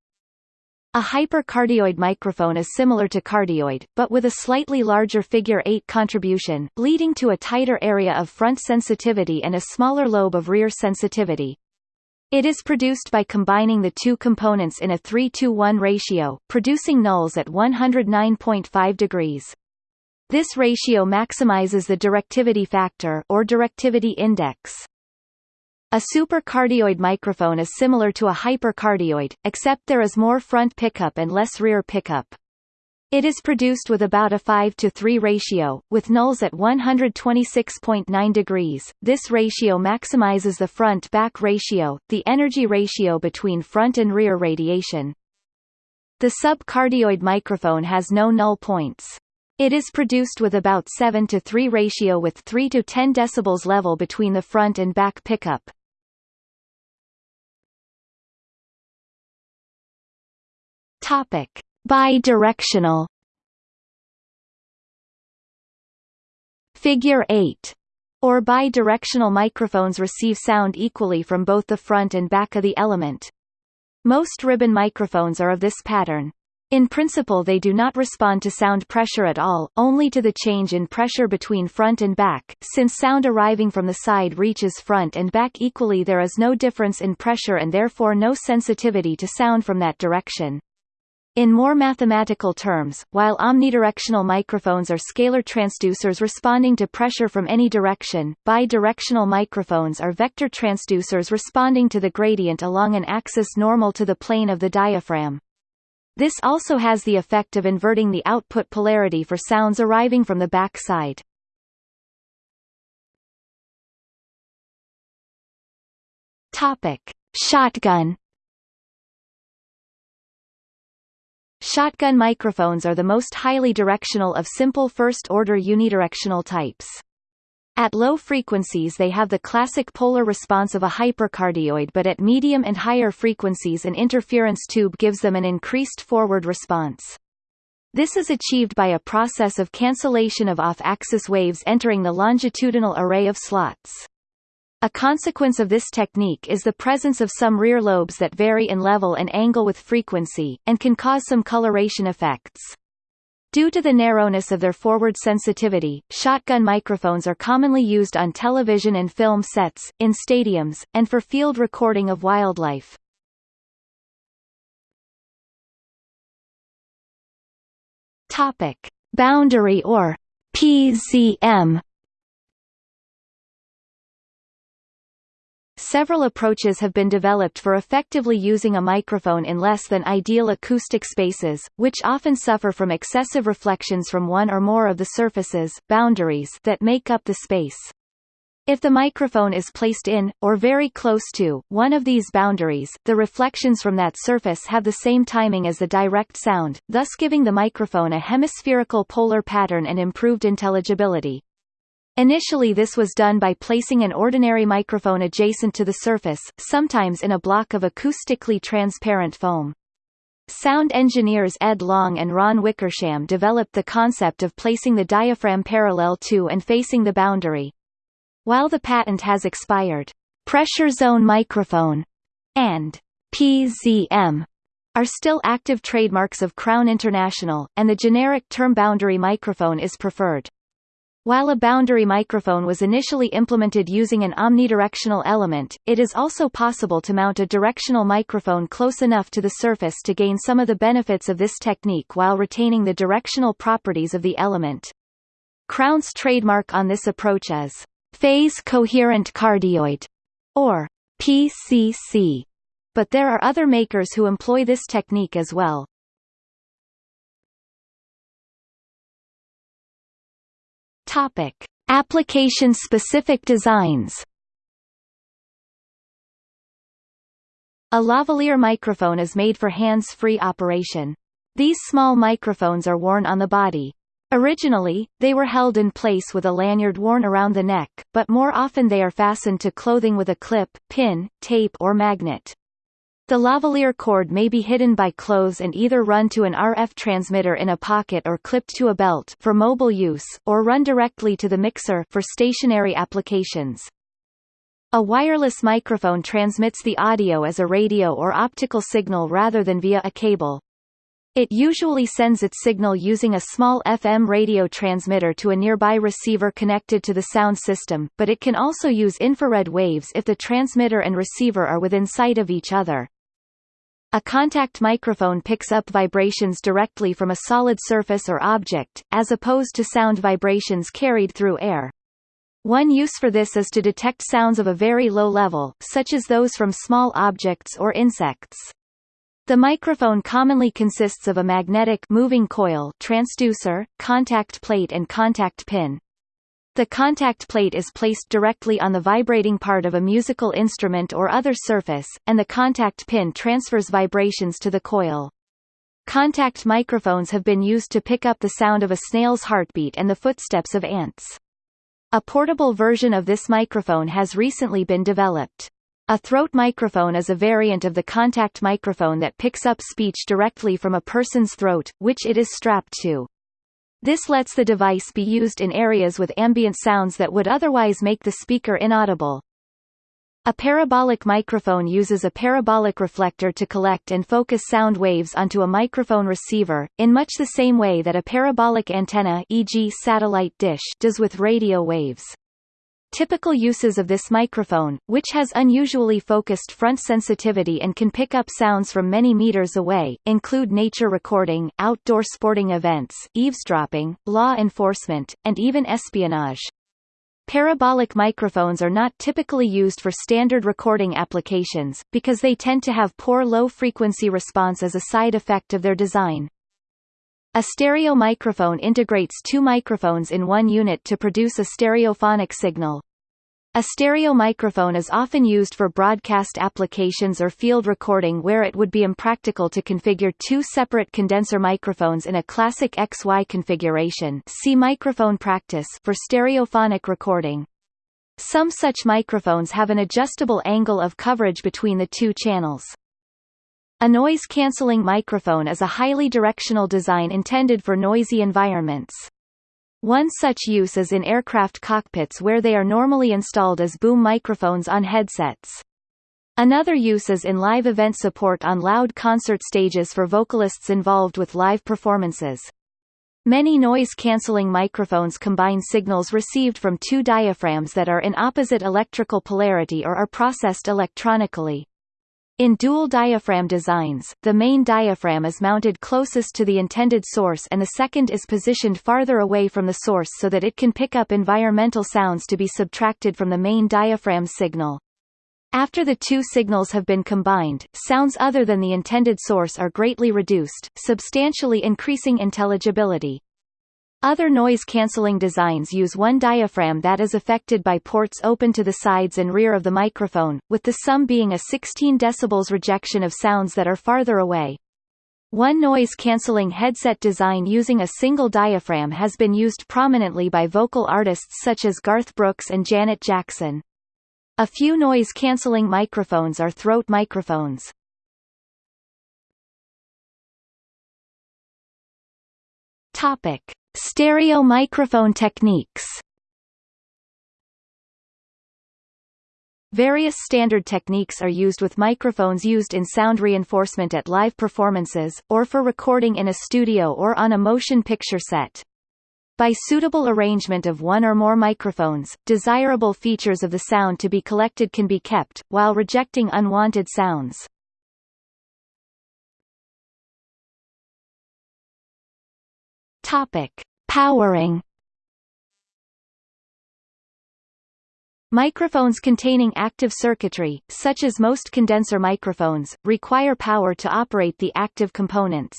a hypercardioid microphone is similar to cardioid, but with a slightly larger figure 8 contribution, leading to a tighter area of front sensitivity and a smaller lobe of rear sensitivity. It is produced by combining the two components in a 3-to-1 ratio, producing nulls at 109.5 degrees. This ratio maximizes the directivity factor or directivity index. A supercardioid microphone is similar to a hypercardioid, except there is more front pickup and less rear pickup. It is produced with about a 5 to 3 ratio, with nulls at 126.9 degrees. This ratio maximizes the front-back ratio, the energy ratio between front and rear radiation. The subcardioid microphone has no null points. It is produced with about 7 to 3 ratio with 3 to 10 decibels level between the front and back pickup. Topic: Bidirectional Figure 8 or bidirectional microphones receive sound equally from both the front and back of the element. Most ribbon microphones are of this pattern. In principle they do not respond to sound pressure at all, only to the change in pressure between front and back. Since sound arriving from the side reaches front and back equally there is no difference in pressure and therefore no sensitivity to sound from that direction. In more mathematical terms, while omnidirectional microphones are scalar transducers responding to pressure from any direction, bidirectional microphones are vector transducers responding to the gradient along an axis normal to the plane of the diaphragm. This also has the effect of inverting the output polarity for sounds arriving from the back side. Shotgun Shotgun microphones are the most highly directional of simple first-order unidirectional types. At low frequencies they have the classic polar response of a hypercardioid but at medium and higher frequencies an interference tube gives them an increased forward response. This is achieved by a process of cancellation of off-axis waves entering the longitudinal array of slots. A consequence of this technique is the presence of some rear lobes that vary in level and angle with frequency, and can cause some coloration effects. Due to the narrowness of their forward sensitivity, shotgun microphones are commonly used on television and film sets, in stadiums, and for field recording of wildlife. Topic: Boundary or PZM Several approaches have been developed for effectively using a microphone in less than ideal acoustic spaces, which often suffer from excessive reflections from one or more of the surfaces boundaries that make up the space. If the microphone is placed in, or very close to, one of these boundaries, the reflections from that surface have the same timing as the direct sound, thus giving the microphone a hemispherical polar pattern and improved intelligibility. Initially this was done by placing an ordinary microphone adjacent to the surface, sometimes in a block of acoustically transparent foam. Sound engineers Ed Long and Ron Wickersham developed the concept of placing the diaphragm parallel to and facing the boundary. While the patent has expired, pressure zone microphone and PZM are still active trademarks of Crown International, and the generic term boundary microphone is preferred. While a boundary microphone was initially implemented using an omnidirectional element, it is also possible to mount a directional microphone close enough to the surface to gain some of the benefits of this technique while retaining the directional properties of the element. Crown's trademark on this approach is phase coherent cardioid, or PCC, but there are other makers who employ this technique as well. Topic: Application-specific designs. A lavalier microphone is made for hands-free operation. These small microphones are worn on the body. Originally, they were held in place with a lanyard worn around the neck, but more often they are fastened to clothing with a clip, pin, tape or magnet. The lavalier cord may be hidden by clothes and either run to an RF transmitter in a pocket or clipped to a belt for mobile use, or run directly to the mixer for stationary applications. A wireless microphone transmits the audio as a radio or optical signal rather than via a cable. It usually sends its signal using a small FM radio transmitter to a nearby receiver connected to the sound system, but it can also use infrared waves if the transmitter and receiver are within sight of each other. A contact microphone picks up vibrations directly from a solid surface or object, as opposed to sound vibrations carried through air. One use for this is to detect sounds of a very low level, such as those from small objects or insects. The microphone commonly consists of a magnetic moving coil transducer, contact plate and contact pin. The contact plate is placed directly on the vibrating part of a musical instrument or other surface, and the contact pin transfers vibrations to the coil. Contact microphones have been used to pick up the sound of a snail's heartbeat and the footsteps of ants. A portable version of this microphone has recently been developed. A throat microphone is a variant of the contact microphone that picks up speech directly from a person's throat, which it is strapped to. This lets the device be used in areas with ambient sounds that would otherwise make the speaker inaudible. A parabolic microphone uses a parabolic reflector to collect and focus sound waves onto a microphone receiver, in much the same way that a parabolic antenna e.g. satellite dish does with radio waves. Typical uses of this microphone, which has unusually focused front sensitivity and can pick up sounds from many meters away, include nature recording, outdoor sporting events, eavesdropping, law enforcement, and even espionage. Parabolic microphones are not typically used for standard recording applications, because they tend to have poor low-frequency response as a side effect of their design. A stereo microphone integrates two microphones in one unit to produce a stereophonic signal. A stereo microphone is often used for broadcast applications or field recording where it would be impractical to configure two separate condenser microphones in a classic XY configuration see microphone practice for stereophonic recording. Some such microphones have an adjustable angle of coverage between the two channels. A noise-canceling microphone is a highly directional design intended for noisy environments. One such use is in aircraft cockpits where they are normally installed as boom microphones on headsets. Another use is in live event support on loud concert stages for vocalists involved with live performances. Many noise-canceling microphones combine signals received from two diaphragms that are in opposite electrical polarity or are processed electronically. In dual diaphragm designs, the main diaphragm is mounted closest to the intended source and the second is positioned farther away from the source so that it can pick up environmental sounds to be subtracted from the main diaphragm signal. After the two signals have been combined, sounds other than the intended source are greatly reduced, substantially increasing intelligibility. Other noise-canceling designs use one diaphragm that is affected by ports open to the sides and rear of the microphone, with the sum being a 16 dB rejection of sounds that are farther away. One noise-canceling headset design using a single diaphragm has been used prominently by vocal artists such as Garth Brooks and Janet Jackson. A few noise-canceling microphones are throat microphones. Topic. Stereo microphone techniques Various standard techniques are used with microphones used in sound reinforcement at live performances, or for recording in a studio or on a motion picture set. By suitable arrangement of one or more microphones, desirable features of the sound to be collected can be kept, while rejecting unwanted sounds. Topic: Powering. Microphones containing active circuitry, such as most condenser microphones, require power to operate the active components.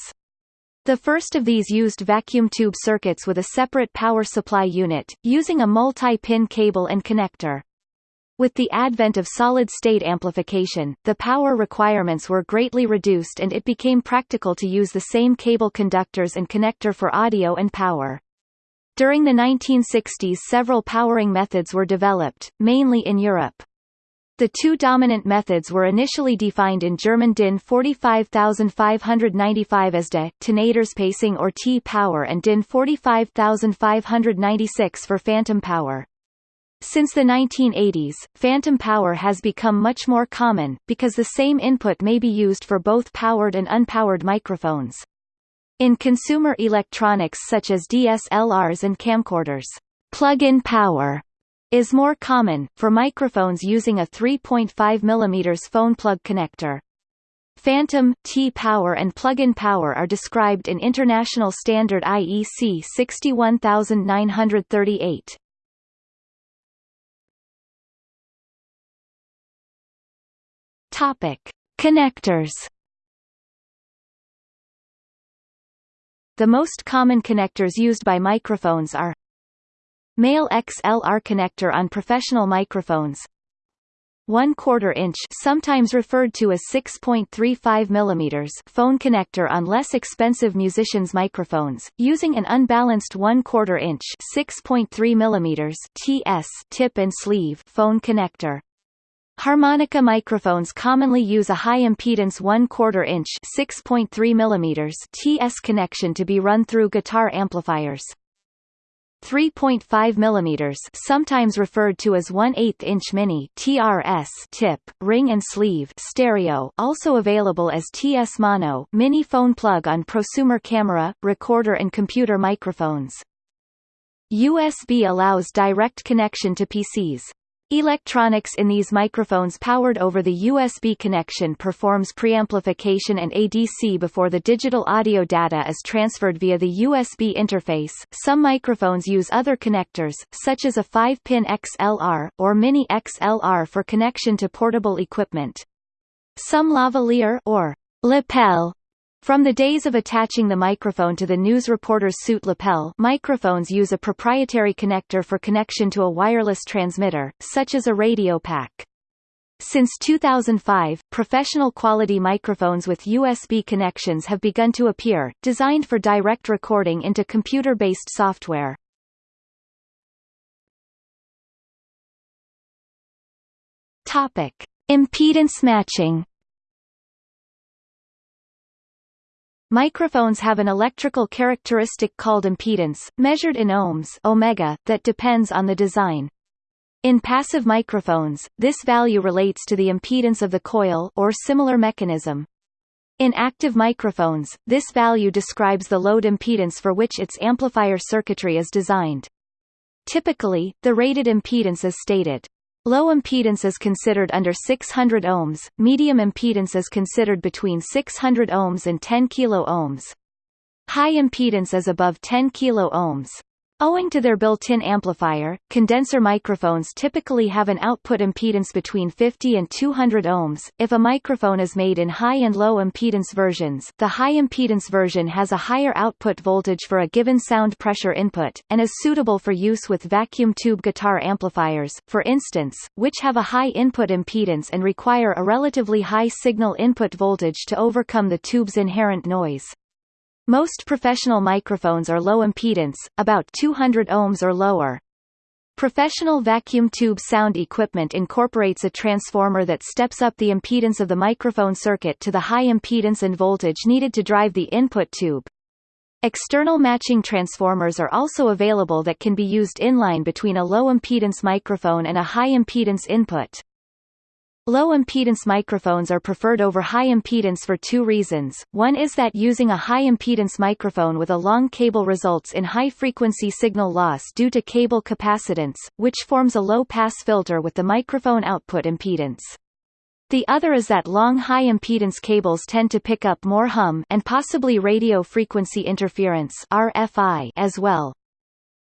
The first of these used vacuum tube circuits with a separate power supply unit, using a multi-pin cable and connector. With the advent of solid-state amplification, the power requirements were greatly reduced and it became practical to use the same cable conductors and connector for audio and power. During the 1960s several powering methods were developed, mainly in Europe. The two dominant methods were initially defined in German DIN 45595 as DE, Tonaderspeisung or T-power and DIN 45596 for phantom power. Since the 1980s, phantom power has become much more common, because the same input may be used for both powered and unpowered microphones. In consumer electronics such as DSLRs and camcorders, plug-in power is more common, for microphones using a 3.5 mm phone plug connector. Phantom, T-power and plug-in power are described in International Standard IEC 61938. Topic: Connectors. The most common connectors used by microphones are Male XLR connector on professional microphones 1 quarter inch sometimes referred to as 6.35 mm phone connector on less expensive musicians microphones, using an unbalanced 1 quarter inch 6.3 mm TS tip and sleeve phone connector. Harmonica microphones commonly use a high-impedance 1 quarter inch 6.3 mm TS connection to be run through guitar amplifiers. 3.5 mm sometimes referred to as 1 8 inch mini TRS tip, ring and sleeve stereo also available as TS mono mini phone plug on prosumer camera, recorder and computer microphones. USB allows direct connection to PCs. Electronics in these microphones powered over the USB connection performs preamplification and ADC before the digital audio data is transferred via the USB interface. Some microphones use other connectors, such as a 5-pin XLR, or Mini XLR for connection to portable equipment. Some lavalier or lapel From the days of attaching the microphone to the news reporter's suit lapel microphones use a proprietary connector for connection to a wireless transmitter, such as a radio pack. Since 2005, professional quality microphones with USB connections have begun to appear, designed for direct recording into computer-based software. Topic: Impedance matching. Microphones have an electrical characteristic called impedance, measured in ohms omega, that depends on the design. In passive microphones, this value relates to the impedance of the coil or similar mechanism. In active microphones, this value describes the load impedance for which its amplifier circuitry is designed. Typically, the rated impedance is stated. Low impedance is considered under 600 ohms, medium impedance is considered between 600 ohms and 10 kilo ohms. High impedance is above 10 kilo ohms. Owing to their built-in amplifier, condenser microphones typically have an output impedance between 50 and 200 ohms. If a microphone is made in high and low impedance versions, the high impedance version has a higher output voltage for a given sound pressure input, and is suitable for use with vacuum tube guitar amplifiers, for instance, which have a high input impedance and require a relatively high signal input voltage to overcome the tube's inherent noise. Most professional microphones are low impedance, about 200 ohms or lower. Professional vacuum tube sound equipment incorporates a transformer that steps up the impedance of the microphone circuit to the high impedance and voltage needed to drive the input tube. External matching transformers are also available that can be used inline between a low impedance microphone and a high impedance input. Low impedance microphones are preferred over high impedance for two reasons. One is that using a high impedance microphone with a long cable results in high frequency signal loss due to cable capacitance, which forms a low pass filter with the microphone output impedance. The other is that long high impedance cables tend to pick up more hum and possibly radio frequency interference RFI as well.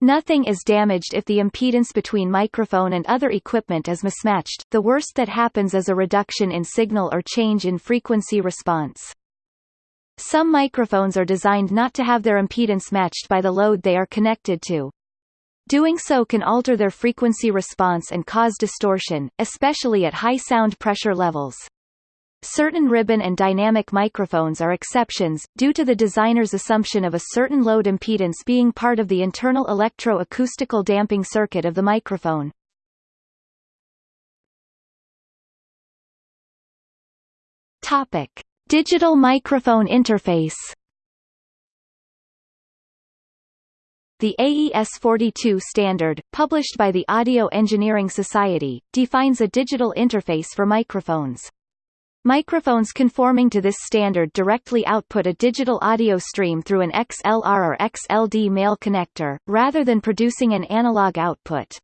Nothing is damaged if the impedance between microphone and other equipment is mismatched, the worst that happens is a reduction in signal or change in frequency response. Some microphones are designed not to have their impedance matched by the load they are connected to. Doing so can alter their frequency response and cause distortion, especially at high sound pressure levels. Certain ribbon and dynamic microphones are exceptions, due to the designer's assumption of a certain load impedance being part of the internal electro-acoustical damping circuit of the microphone. Topic. Digital microphone interface The AES-42 standard, published by the Audio Engineering Society, defines a digital interface for microphones. Microphones conforming to this standard directly output a digital audio stream through an XLR or XLD male connector, rather than producing an analog output.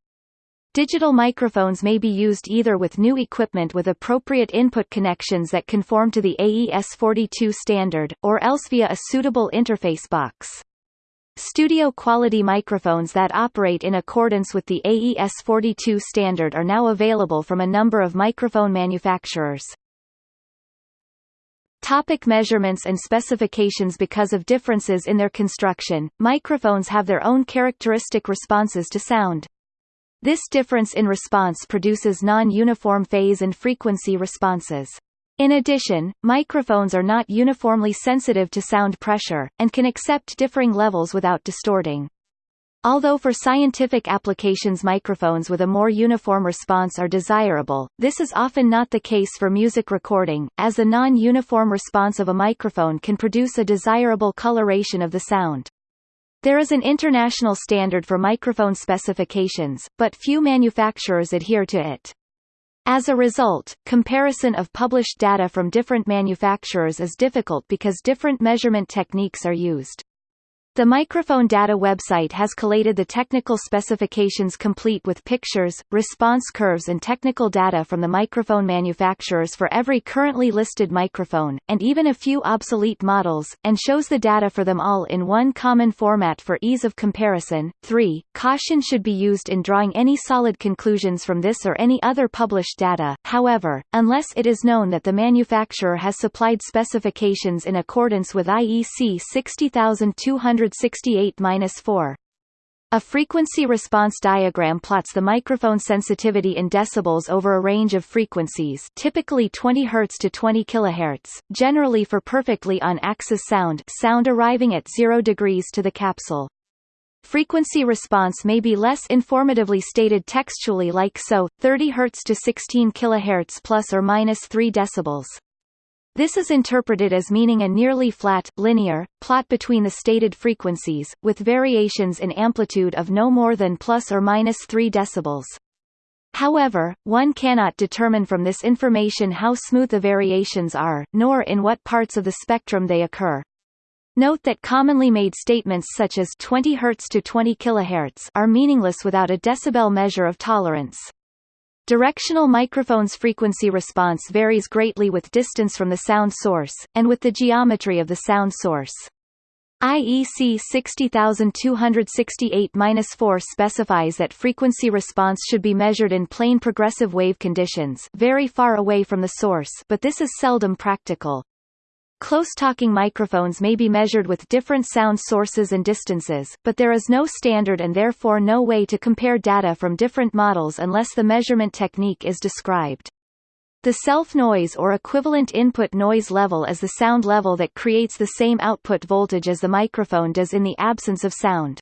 Digital microphones may be used either with new equipment with appropriate input connections that conform to the AES-42 standard, or else via a suitable interface box. Studio quality microphones that operate in accordance with the AES-42 standard are now available from a number of microphone manufacturers. Topic measurements and specifications Because of differences in their construction, microphones have their own characteristic responses to sound. This difference in response produces non-uniform phase and frequency responses. In addition, microphones are not uniformly sensitive to sound pressure, and can accept differing levels without distorting. Although for scientific applications microphones with a more uniform response are desirable, this is often not the case for music recording, as the non-uniform response of a microphone can produce a desirable coloration of the sound. There is an international standard for microphone specifications, but few manufacturers adhere to it. As a result, comparison of published data from different manufacturers is difficult because different measurement techniques are used. The microphone data website has collated the technical specifications complete with pictures, response curves and technical data from the microphone manufacturers for every currently listed microphone, and even a few obsolete models, and shows the data for them all in one common format for ease of comparison. 3. Caution should be used in drawing any solid conclusions from this or any other published data, however, unless it is known that the manufacturer has supplied specifications in accordance with IEC 60200 168-4. A frequency response diagram plots the microphone sensitivity in decibels over a range of frequencies typically 20 Hz to 20 kHz, generally for perfectly on-axis sound sound arriving at 0 degrees to the capsule. Frequency response may be less informatively stated textually like so, 30 Hz to 16 kHz plus or minus 3 decibels. This is interpreted as meaning a nearly flat, linear, plot between the stated frequencies, with variations in amplitude of no more than plus or minus 3 decibels. However, one cannot determine from this information how smooth the variations are, nor in what parts of the spectrum they occur. Note that commonly made statements such as 20 Hz to 20 kHz are meaningless without a decibel measure of tolerance. Directional microphone's frequency response varies greatly with distance from the sound source, and with the geometry of the sound source. IEC 60268-4 specifies that frequency response should be measured in plane progressive wave conditions very far away from the source but this is seldom practical. Close-talking microphones may be measured with different sound sources and distances, but there is no standard and therefore no way to compare data from different models unless the measurement technique is described. The self-noise or equivalent input noise level is the sound level that creates the same output voltage as the microphone does in the absence of sound.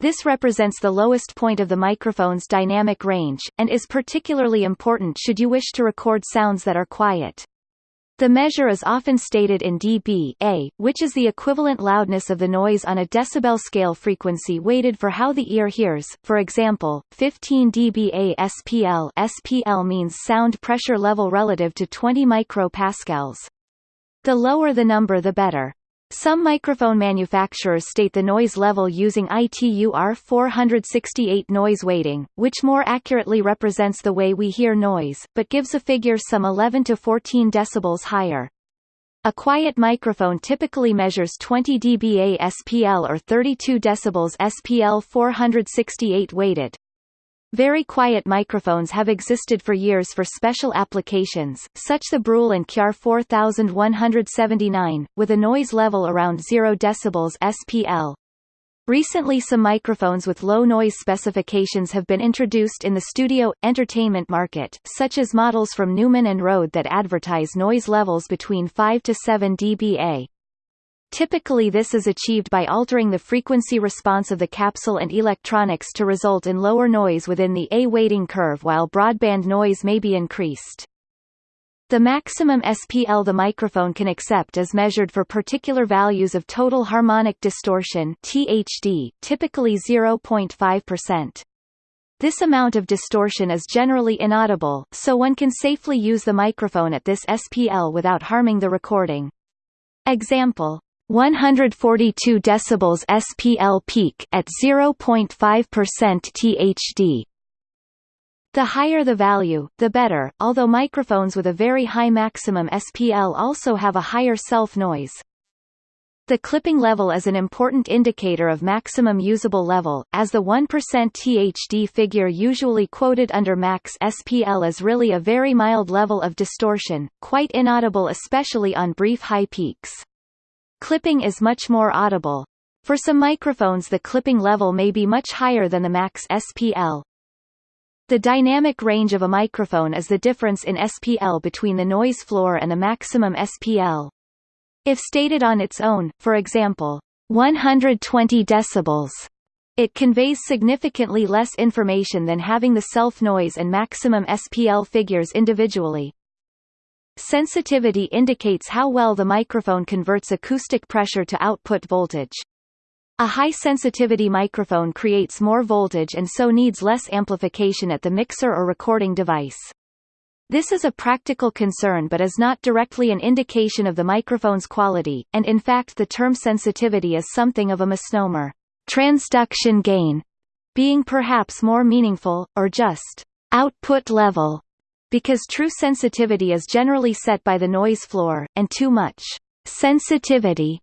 This represents the lowest point of the microphone's dynamic range, and is particularly important should you wish to record sounds that are quiet. The measure is often stated in dB which is the equivalent loudness of the noise on a decibel scale frequency weighted for how the ear hears. For example, 15 dBA SPL SPL means sound pressure level relative to 20 micropascals. The lower the number the better. Some microphone manufacturers state the noise level using ITU R468 noise weighting, which more accurately represents the way we hear noise, but gives a figure some 11 to 14 decibels higher. A quiet microphone typically measures 20 dBA SPL or 32 decibels SPL 468 weighted. Very quiet microphones have existed for years for special applications, such as the Brüel and Kjær 4179, with a noise level around 0 dB SPL. Recently some microphones with low noise specifications have been introduced in the studio, entertainment market, such as models from Neumann and Rode that advertise noise levels between 5 to 7 dBA. Typically this is achieved by altering the frequency response of the capsule and electronics to result in lower noise within the A weighting curve while broadband noise may be increased. The maximum SPL the microphone can accept is measured for particular values of total harmonic distortion THD, typically 0.5%. This amount of distortion is generally inaudible, so one can safely use the microphone at this SPL without harming the recording. Example 142 decibels SPL peak at 0.5% THD. The higher the value, the better, although microphones with a very high maximum SPL also have a higher self-noise. The clipping level is an important indicator of maximum usable level, as the 1% THD figure usually quoted under max SPL is really a very mild level of distortion, quite inaudible especially on brief high peaks. Clipping is much more audible. For some microphones the clipping level may be much higher than the max SPL. The dynamic range of a microphone is the difference in SPL between the noise floor and the maximum SPL. If stated on its own, for example, 120 decibels, it conveys significantly less information than having the self-noise and maximum SPL figures individually. Sensitivity indicates how well the microphone converts acoustic pressure to output voltage. A high-sensitivity microphone creates more voltage and so needs less amplification at the mixer or recording device. This is a practical concern but is not directly an indication of the microphone's quality, and in fact the term sensitivity is something of a misnomer. Transduction gain being perhaps more meaningful, or just output level, because true sensitivity is generally set by the noise floor, and too much sensitivity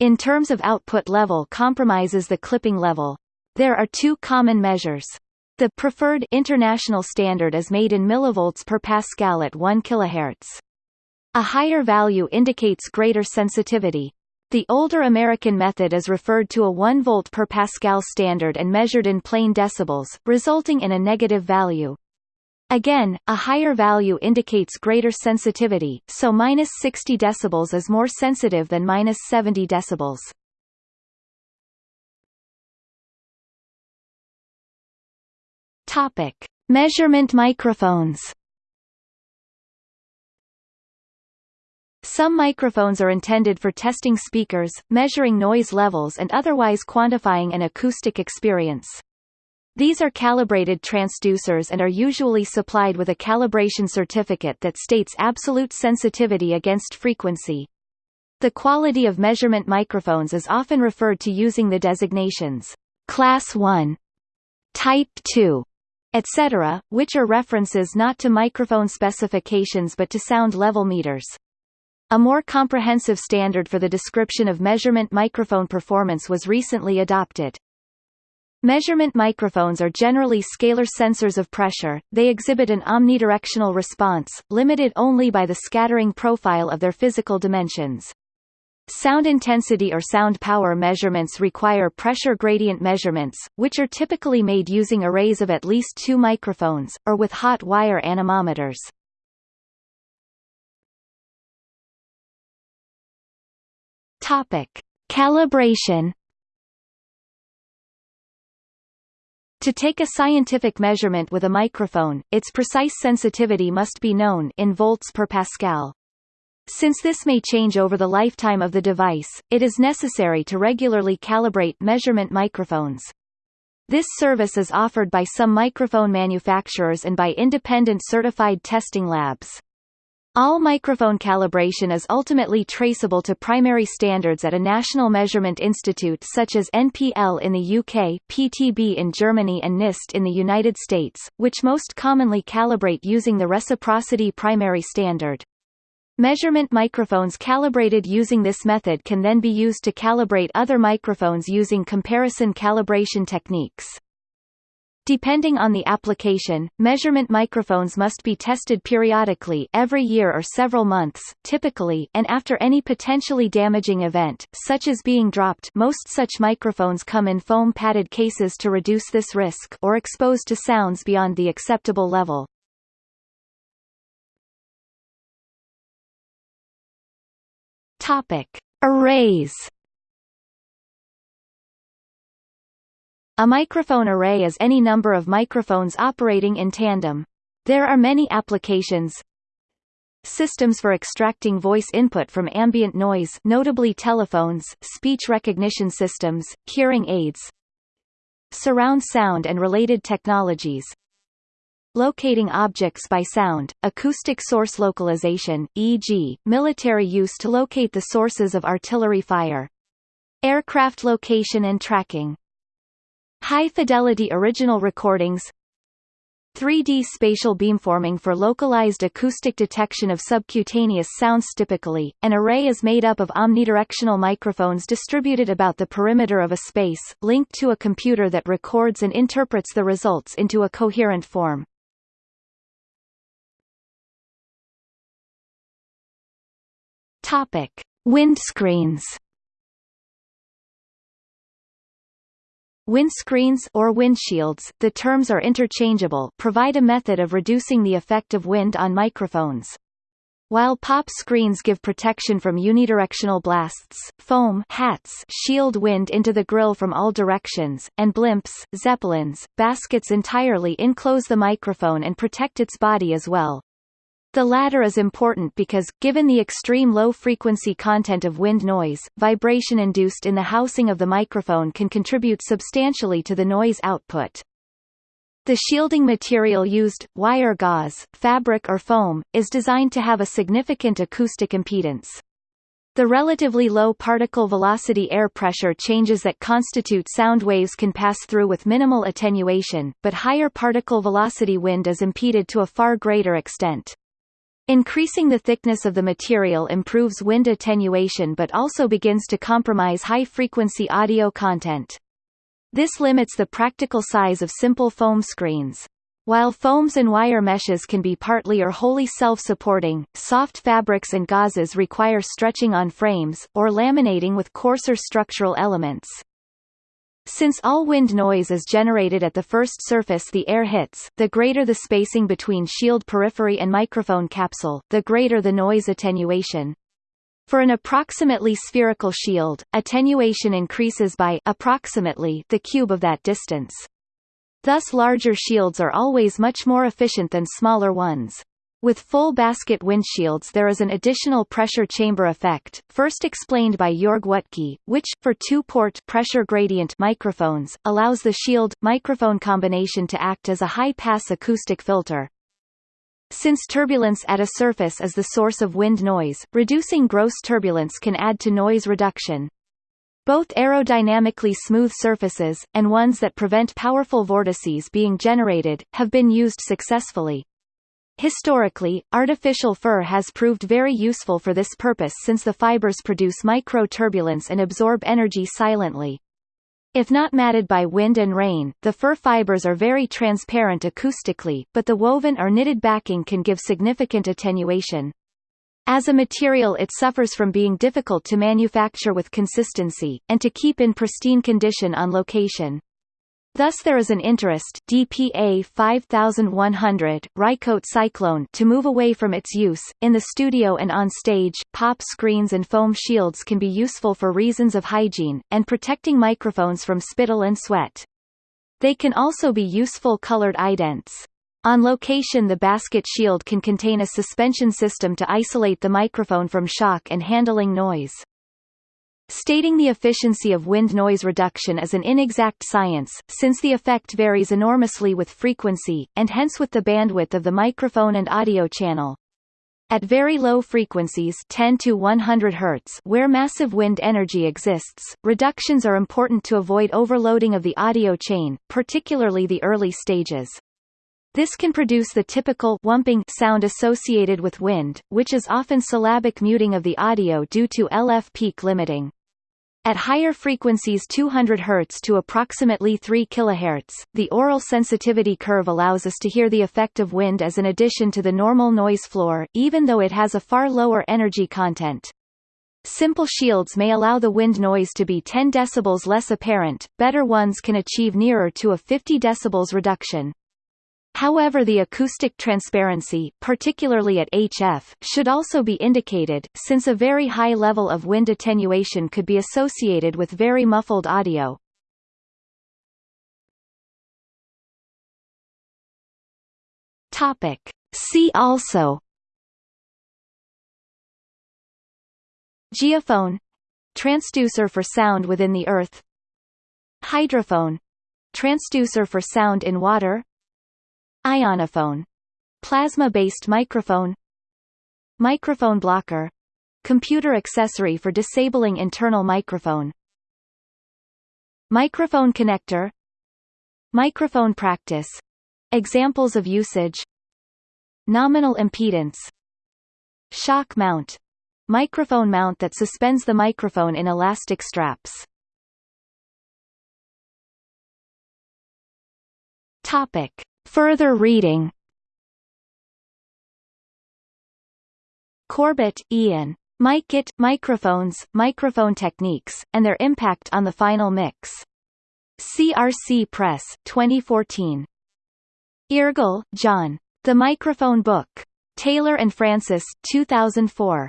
in terms of output level compromises the clipping level. There are two common measures. The preferred international standard is made in millivolts per pascal at 1 kHz. A higher value indicates greater sensitivity. The older American method is referred to a 1 volt per pascal standard and measured in plain decibels, resulting in a negative value. Again, a higher value indicates greater sensitivity, so minus 60 decibels is more sensitive than minus 70 decibels. Topic: Measurement microphones. Some microphones are intended for testing speakers, measuring noise levels and otherwise quantifying an acoustic experience. These are calibrated transducers and are usually supplied with a calibration certificate that states absolute sensitivity against frequency. The quality of measurement microphones is often referred to using the designations Class 1, Type 2, etc., which are references not to microphone specifications but to sound level meters. A more comprehensive standard for the description of measurement microphone performance was recently adopted. Measurement microphones are generally scalar sensors of pressure, they exhibit an omnidirectional response, limited only by the scattering profile of their physical dimensions. Sound intensity or sound power measurements require pressure gradient measurements, which are typically made using arrays of at least two microphones, or with hot wire anemometers. Calibration To take a scientific measurement with a microphone, its precise sensitivity must be known in volts per pascal. Since this may change over the lifetime of the device, it is necessary to regularly calibrate measurement microphones. This service is offered by some microphone manufacturers and by independent certified testing labs. All microphone calibration is ultimately traceable to primary standards at a national measurement institute such as NPL in the UK, PTB in Germany and NIST in the United States, which most commonly calibrate using the reciprocity primary standard. Measurement microphones calibrated using this method can then be used to calibrate other microphones using comparison calibration techniques. Depending on the application, measurement microphones must be tested periodically every year or several months, typically and after any potentially damaging event, such as being dropped most such microphones come in foam-padded cases to reduce this risk or exposed to sounds beyond the acceptable level. Topic: Arrays. A microphone array is any number of microphones operating in tandem. There are many applications. Systems for extracting voice input from ambient noise notably telephones, speech recognition systems, hearing aids. Surround sound and related technologies, Locating objects by sound, acoustic source localization, e.g., military use to locate the sources of artillery fire. Aircraft location and tracking. High-fidelity original recordings 3D spatial beamforming for localized acoustic detection of subcutaneous sounds typically, an array is made up of omnidirectional microphones distributed about the perimeter of a space, linked to a computer that records and interprets the results into a coherent form. Topic: Windscreens. Windscreens or windshields, the terms are interchangeable, provide a method of reducing the effect of wind on microphones. While pop screens give protection from unidirectional blasts, foam hats shield wind into the grill from all directions, and blimps, zeppelins, baskets entirely enclose the microphone and protect its body as well. The latter is important because, given the extreme low-frequency content of wind noise, vibration induced in the housing of the microphone can contribute substantially to the noise output. The shielding material used, wire gauze, fabric or foam, is designed to have a significant acoustic impedance. The relatively low particle velocity air pressure changes that constitute sound waves can pass through with minimal attenuation, but higher particle velocity wind is impeded to a far greater extent. Increasing the thickness of the material improves wind attenuation but also begins to compromise high-frequency audio content. This limits the practical size of simple foam screens. While foams and wire meshes can be partly or wholly self-supporting, soft fabrics and gauzes require stretching on frames, or laminating with coarser structural elements. Since all wind noise is generated at the first surface the air hits, the greater the spacing between shield periphery and microphone capsule, the greater the noise attenuation. For an approximately spherical shield, attenuation increases by approximately the cube of that distance. Thus larger shields are always much more efficient than smaller ones. With full basket windshields there is an additional pressure chamber effect, first explained by Jörg Wuttke, which, for two-port pressure gradient microphones, allows the shield-microphone combination to act as a high-pass acoustic filter. Since turbulence at a surface is the source of wind noise, reducing gross turbulence can add to noise reduction. Both aerodynamically smooth surfaces, and ones that prevent powerful vortices being generated, have been used successfully. Historically, artificial fur has proved very useful for this purpose since the fibers produce micro-turbulence and absorb energy silently. If not matted by wind and rain, the fur fibers are very transparent acoustically, but the woven or knitted backing can give significant attenuation. As a material it suffers from being difficult to manufacture with consistency, and to keep in pristine condition on location. Thus there is an interest DPA 5100 Rycote Cyclone to move away from its use. In the studio and on stage, pop screens and foam shields can be useful for reasons of hygiene, and protecting microphones from spittle and sweat. They can also be useful colored idents. On location the basket shield can contain a suspension system to isolate the microphone from shock and handling noise. Stating the efficiency of wind noise reduction is an inexact science, since the effect varies enormously with frequency, and hence with the bandwidth of the microphone and audio channel. At very low frequencies 10 to 100 Hz where massive wind energy exists, reductions are important to avoid overloading of the audio chain, particularly the early stages. This can produce the typical wumping sound associated with wind, which is often syllabic muting of the audio due to LF peak limiting. At higher frequencies 200 Hz to approximately 3 kHz, the aural sensitivity curve allows us to hear the effect of wind as an addition to the normal noise floor, even though it has a far lower energy content. Simple shields may allow the wind noise to be 10 dB less apparent, better ones can achieve nearer to a 50 dB reduction. However the acoustic transparency particularly at HF should also be indicated, since a very high level of wind attenuation could be associated with very muffled audio. See also Geophone — transducer for sound within the Earth. Hydrophone — transducer for sound in water Ionophone — plasma-based microphone Microphone blocker — computer accessory for disabling internal microphone Microphone connector Microphone practice — examples of usage Nominal impedance Shock mount — microphone mount that suspends the microphone in elastic straps. Topic Further reading Corbett, Ian. Mic-it, Microphones, Microphone Techniques, and Their Impact on the Final Mix. CRC Press, 2014. Eargle, John. The Microphone Book. Taylor and Francis, 2004.